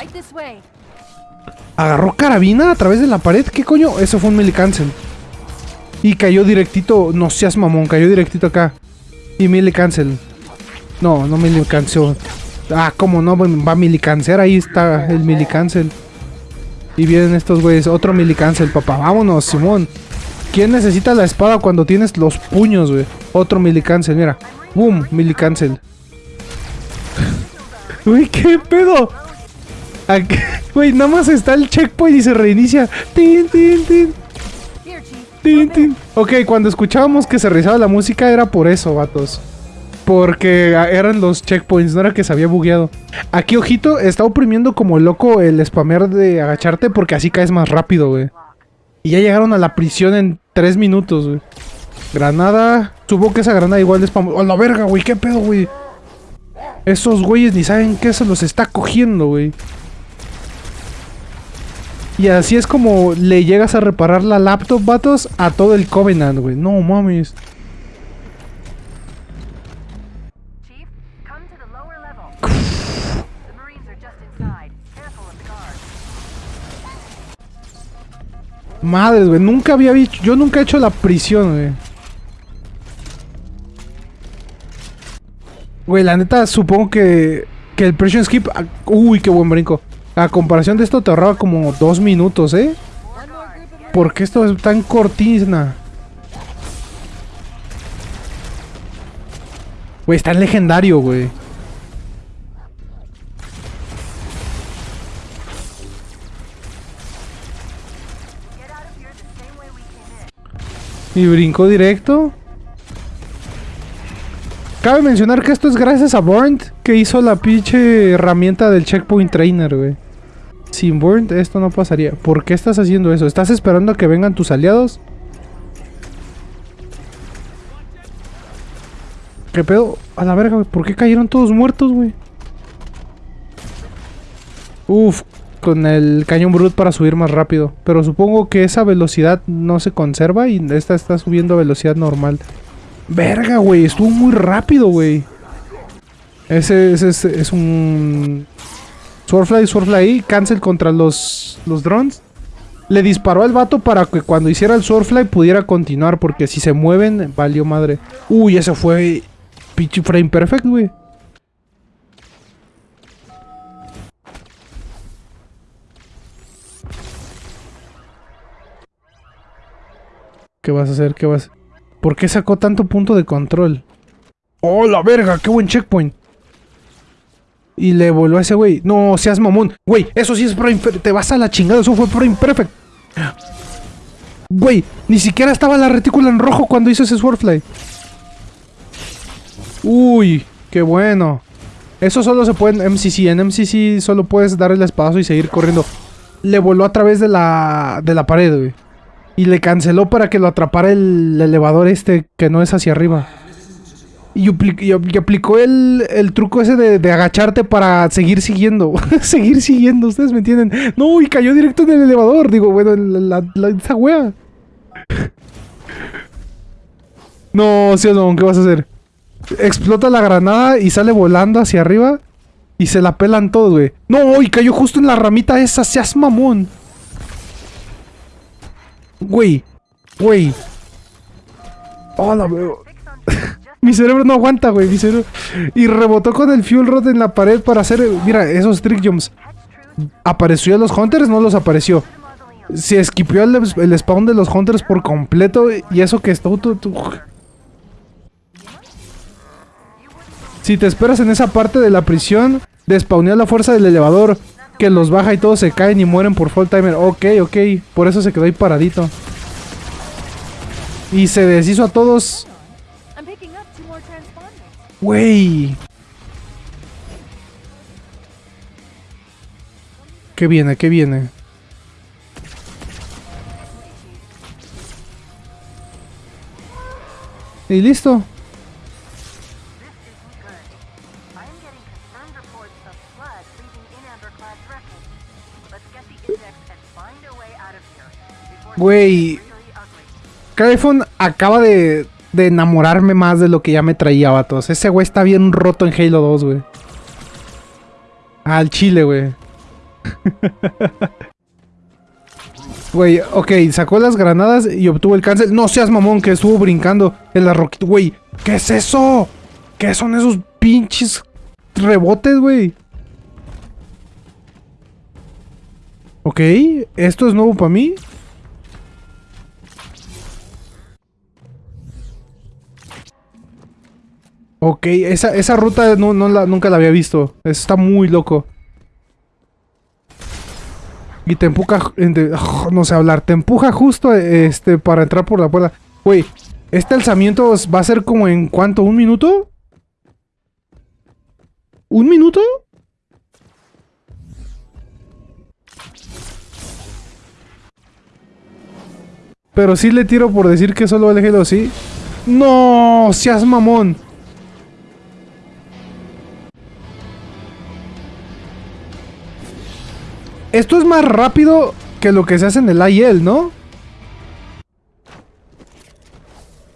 Agarró carabina a través de la pared. ¿Qué coño? Eso fue un mil cancel. Y cayó directito. No seas mamón, cayó directito acá. Y mil cancel. No, no mil cancel. Ah, ¿cómo no? Va a. Ahí está el milicancel. Y vienen estos güeyes. Otro milicancel, papá. Vámonos, Simón. ¿Quién necesita la espada cuando tienes los puños, güey? Otro milicancel, mira. Boom, milicancel. Uy, ¿qué pedo? Güey, nada más está el checkpoint y se reinicia. Tin, tin, tin, tin, tin. Ok, cuando escuchábamos que se realizaba la música era por eso, vatos. Porque eran los checkpoints, no era que se había bugueado. Aquí, ojito, está oprimiendo como loco el spamer de agacharte porque así caes más rápido, güey. Y ya llegaron a la prisión en 3 minutos, güey. Granada. Supongo que esa granada igual de spam. ¡Oh, la verga, güey! ¿Qué pedo, güey? Esos güeyes ni saben qué se los está cogiendo, güey. Y así es como le llegas a reparar la laptop, vatos, a todo el Covenant, güey. No mames. Madres, güey. Nunca había visto. Yo nunca he hecho la prisión, güey. Güey, la neta, supongo que. Que el prison skip. ah, Uy, qué buen brinco. A comparación de esto, te ahorraba como dos minutos, ¿eh? One more group of ¿Por qué esto es tan cortina? Güey, está en legendario, güey. Y brincó directo. Cabe mencionar que esto es gracias a Burnt, que hizo la pinche herramienta del Checkpoint Trainer, güey. Sin Burnt esto no pasaría. ¿Por qué estás haciendo eso? ¿Estás esperando a que vengan tus aliados? ¿Qué pedo? A la verga, güey. ¿Por qué cayeron todos muertos, güey? Uf, con el cañón brut para subir más rápido. Pero supongo que esa velocidad no se conserva y esta está subiendo a velocidad normal. Verga, güey. Estuvo muy rápido, güey. Ese, ese es, es un... Swordfly, Swordfly, cancel contra los, los drones. Le disparó al vato para que cuando hiciera el Swordfly pudiera continuar. Porque si se mueven, valió madre. Uy, ese fue pinche frame perfect, güey. ¿Qué vas a hacer? ¿Qué vas? ¿Por qué sacó tanto punto de control? ¡Oh, la verga! ¡Qué buen checkpoint! Y le voló a ese güey. No, seas mamón. Güey, eso sí es Prime. Te vas a la chingada. Eso fue Prime Perfect. Güey, ni siquiera estaba la retícula en rojo cuando hizo ese Swordfly. Uy, qué bueno. Eso solo se puede en MCC. En MCC solo puedes dar el espadazo y seguir corriendo. Le voló a través de la, de la pared, güey. Y le canceló para que lo atrapara el elevador este que no es hacia arriba. Y, apli- y- y aplicó el, truco ese de, agacharte para seguir siguiendo. seguir siguiendo, ustedes me entienden. No, y cayó directo en el elevador. Digo, bueno, en la, la- esa wea. no, sí o no, ¿qué vas a hacer? Explota la granada y sale volando hacia arriba. Y se la pelan todos, güey. No, y cayó justo en la ramita esa. Seas mamón. Güey. Güey. Oh, la veo. Fix on just Mi cerebro no aguanta, güey. Mi cerebro. Y rebotó con el fuel rod en la pared para hacer. Mira, esos trick jumps. ¿Apareció a los hunters? No los apareció. Se esquipió el, el spawn de los hunters por completo. Y eso que tu- Si te esperas en esa parte de la prisión, despawneó la fuerza del elevador. Que los baja y todos se caen y mueren por full timer. Ok, ok. Por eso se quedó ahí paradito. Y se deshizo a todos. Güey. ¿Qué viene? ¿Qué viene? Y listo. Güey. Cryphon acaba de, de enamorarme más de lo que ya me traía, vatos. Ese güey está bien roto en Halo 2, güey. Al chile, güey. Güey, ok, sacó las granadas y obtuvo el cancel. No seas mamón que estuvo brincando en la roquita. Güey, ¿qué es eso? ¿Qué son esos pinches rebotes, güey? Ok, esto es nuevo para mí. Ok, esa, esa ruta no, no la, nunca la había visto. Está muy loco. Y te empuja, ente- no sé hablar, te empuja justo este para entrar por la puerta. Güey, este alzamiento va a ser como en cuánto, un minuto? ¿Un minuto? Pero sí le tiro por decir que solo el Halo sí. ¡No! ¡Seas mamón! Esto es más rápido que lo que se hace en el IL, ¿no?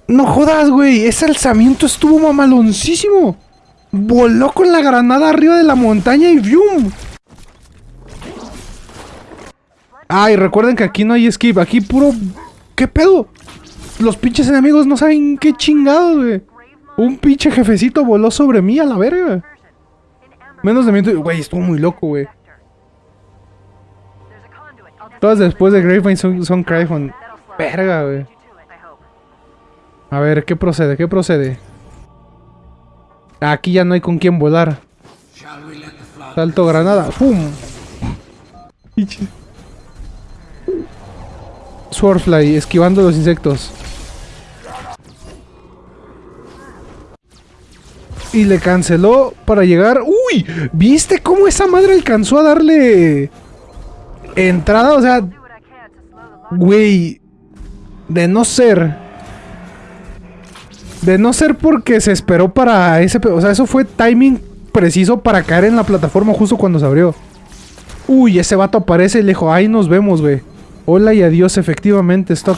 No jodas, güey. Ese alzamiento estuvo mamaloncísimo. Voló con la granada arriba de la montaña y ¡vium! Ay, recuerden que aquí no hay skip. Aquí puro... ¿Qué pedo? Los pinches enemigos no saben qué chingados, güey. Un pinche jefecito voló sobre mí a la verga. Menos de minuto... Güey, estuvo muy loco, güey. Todas después de Gravevine son, son Cryphon. Verga, güey. A ver, ¿qué procede? ¿Qué procede? Aquí ya no hay con quién volar. Salto granada. ¡Pum! Swordfly, esquivando los insectos. Y le canceló para llegar. ¡Uy! ¿Viste cómo esa madre alcanzó a darle entrada? O sea, güey. De no ser. De no ser porque se esperó para ese... O sea, eso fue timing preciso para caer en la plataforma justo cuando se abrió. Uy, ese vato aparece y le dijo, ahí nos vemos, güey. Hola y adiós, efectivamente, stop.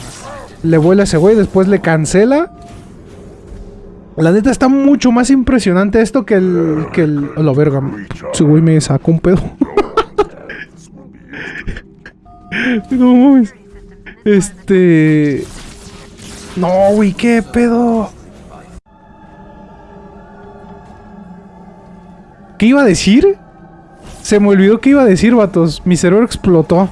Le vuela ese güey, después le cancela. La neta está mucho más impresionante esto que el... Que el... verga. Ese güey me sacó un pedo. no mames. Este... No, güey, qué pedo. ¿Qué iba a decir? Se me olvidó qué iba a decir, vatos. Mi cerebro explotó.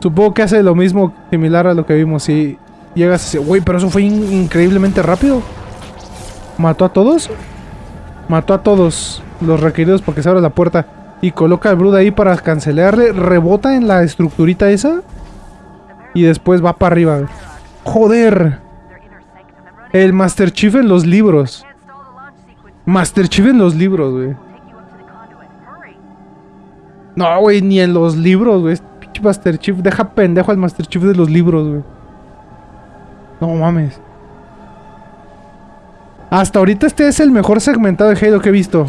Supongo que hace lo mismo, similar a lo que vimos. Si llegas a... Güey, pero eso fue in- increíblemente rápido. ¿Mató a todos? Mató a todos los requeridos porque se abre la puerta. Y coloca al Brood ahí para cancelarle. Rebota en la estructurita esa. Y después va para arriba. Joder. El Master Chief en los libros. Master Chief en los libros, güey. No, güey, ni en los libros, güey. Pinche Master Chief. Deja pendejo al Master Chief de los libros, güey. No mames. Hasta ahorita este es el mejor segmentado de Halo que he visto.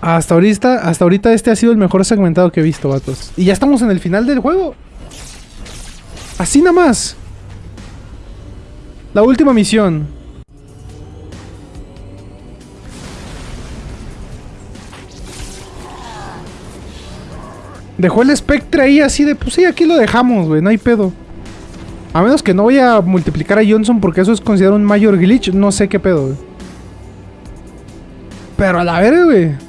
Hasta ahorita, hasta ahorita este ha sido el mejor segmentado que he visto, vatos. Y ya estamos en el final del juego. Así nada más. La última misión. Dejó el Spectre ahí así de, pues sí, aquí lo dejamos, güey, no hay pedo. A menos que no voy a multiplicar a Johnson porque eso es considerado un mayor glitch, no sé qué pedo, güey. Pero a la verga, güey.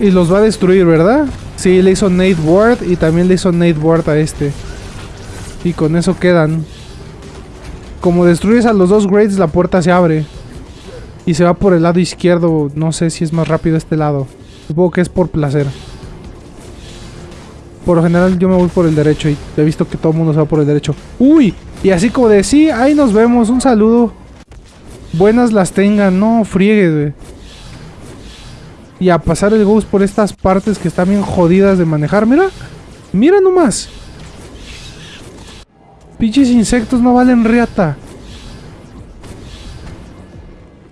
Y los va a destruir, ¿verdad? Sí, le hizo Nate Ward y también le hizo Nate Ward a este. Y con eso quedan. Como destruyes a los dos grades, la puerta se abre. Y se va por el lado izquierdo. No sé si es más rápido este lado. Supongo que es por placer. Por lo general yo me voy por el derecho y he visto que todo el mundo se va por el derecho. ¡Uy! Y así como de sí, ahí nos vemos. Un saludo. Buenas las tengan. No, friegues, güey. Y a pasar el Ghost por estas partes que están bien jodidas de manejar. Mira. Mira nomás. Pinches insectos no valen riata.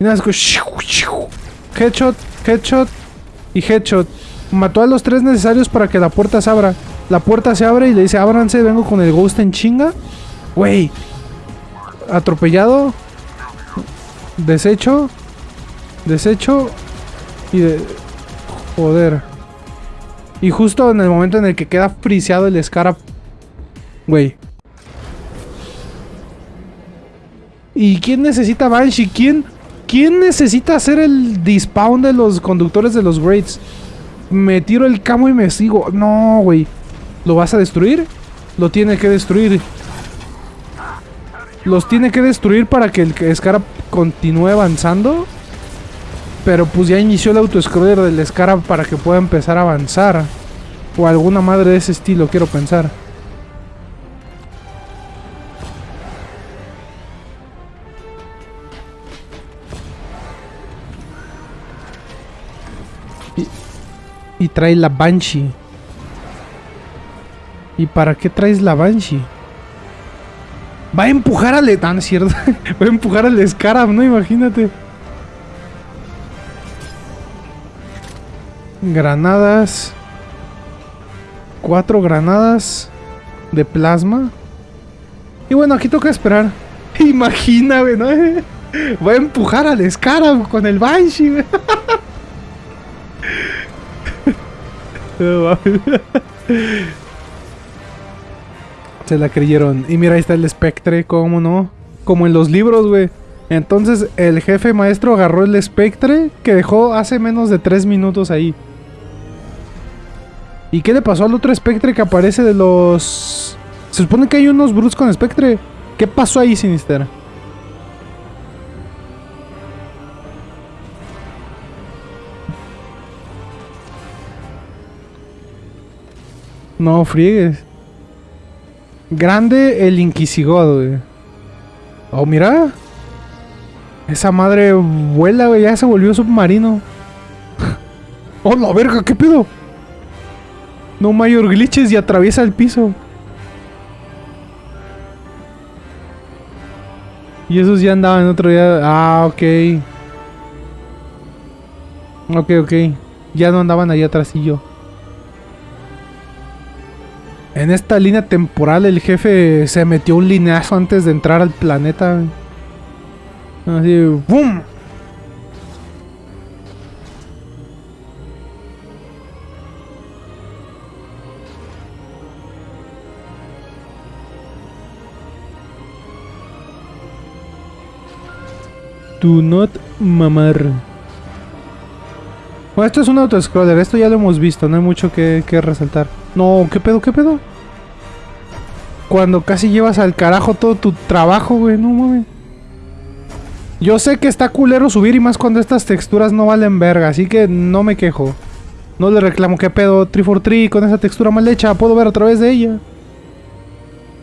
Y nada, es. Headshot, headshot y headshot. Mató a los tres necesarios para que la puerta se abra. La puerta se abre y le dice, ábranse, vengo con el ghost en chinga. Güey. Atropellado. Desecho. Desecho. Y de... Joder. Y justo en el momento en el que queda friseado el Scarab. Güey. ¿Y quién necesita Banshee? ¿Quién, ¿Quién necesita hacer el despawn de los conductores de los Grades? Me tiro el camo y me sigo. No, güey. ¿Lo vas a destruir? Lo tiene que destruir. Los tiene que destruir para que el Scarab continúe avanzando. Pero pues ya inició el autoscroller del Scarab para que pueda empezar a avanzar. O alguna madre de ese estilo, quiero pensar. Y, y trae la Banshee. ¿Y para qué traes la Banshee? Va a empujar al... Ah, no es cierto. Va a empujar al Scarab, ¿no? Imagínate. Granadas. Cuatro granadas de plasma. Y bueno, aquí toca esperar. Imagina, güey, ¿no? Va a empujar al Scarab con el Banshee. Se la creyeron. Y mira, ahí está el Spectre, ¿cómo no? Como en los libros, güey. Entonces el jefe maestro agarró el Spectre que dejó hace menos de 3 minutos ahí. ¿Y qué le pasó al otro Spectre que aparece de los... Se supone que hay unos Brutes con Spectre. ¿Qué pasó ahí, Sinister? No friegues. Grande el Inquisigod, güey. Oh, mira. Esa madre vuela, güey. Ya se volvió submarino. oh, la verga, ¿qué pedo? No mayor glitches y atraviesa el piso. Y esos ya andaban otro día. Ah, ok. Ok, ok. Ya no andaban allá atrás y yo. En esta línea temporal el jefe se metió un lineazo antes de entrar al planeta. Así, ¡boom! Do not mamar. Bueno, esto es un autoscroller, esto ya lo hemos visto, no hay mucho que, que resaltar. No, ¿qué pedo, qué pedo? Cuando casi llevas al carajo todo tu trabajo, güey, no mames. Yo sé que está culero subir y más cuando estas texturas no valen verga, así que no me quejo. No le reclamo, ¿qué pedo? 343 con esa textura mal hecha, puedo ver a través de ella.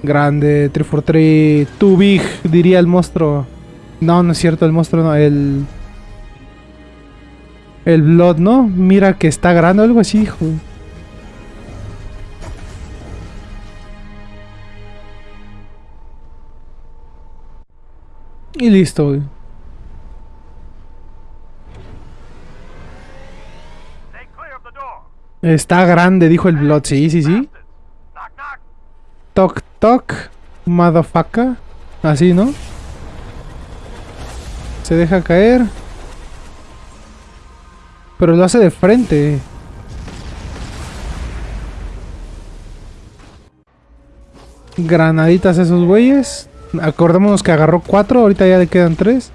Grande, 343, too big, diría el monstruo. No, no es cierto, el monstruo no, el... El Blood, ¿no? Mira que está grande algo así, hijo. Y listo, güey. Está grande, dijo el Blood. Sí, sí, sí. Toc, toc. Motherfucker. Así, ¿no? Se deja caer. Pero lo hace de frente. Granaditas esos güeyes. Acordémonos que agarró cuatro, ahorita ya le quedan tres.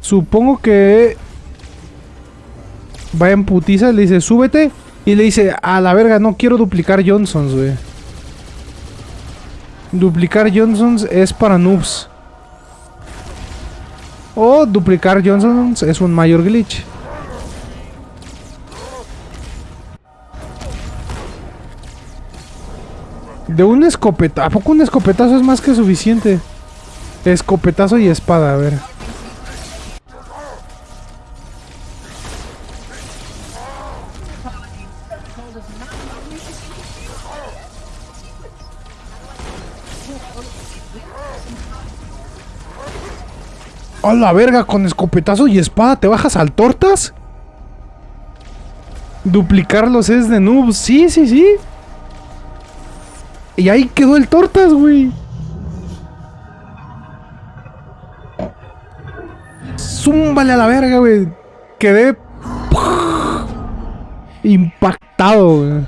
Supongo que... Va en putiza, le dice, súbete. Y le dice, a la verga, no quiero duplicar Johnsons, güey. Duplicar Johnsons es para noobs. O duplicar Johnsons es un mayor glitch. De un escopetazo. ¿A poco un escopetazo es más que suficiente? Escopetazo y espada, a ver. ¡A la verga! Con escopetazo y espada te bajas al tortas. Duplicarlos es de noob. Sí, sí, sí. Y ahí quedó el tortas, güey. Zúmbale a la verga, güey. Quedé impactado, güey.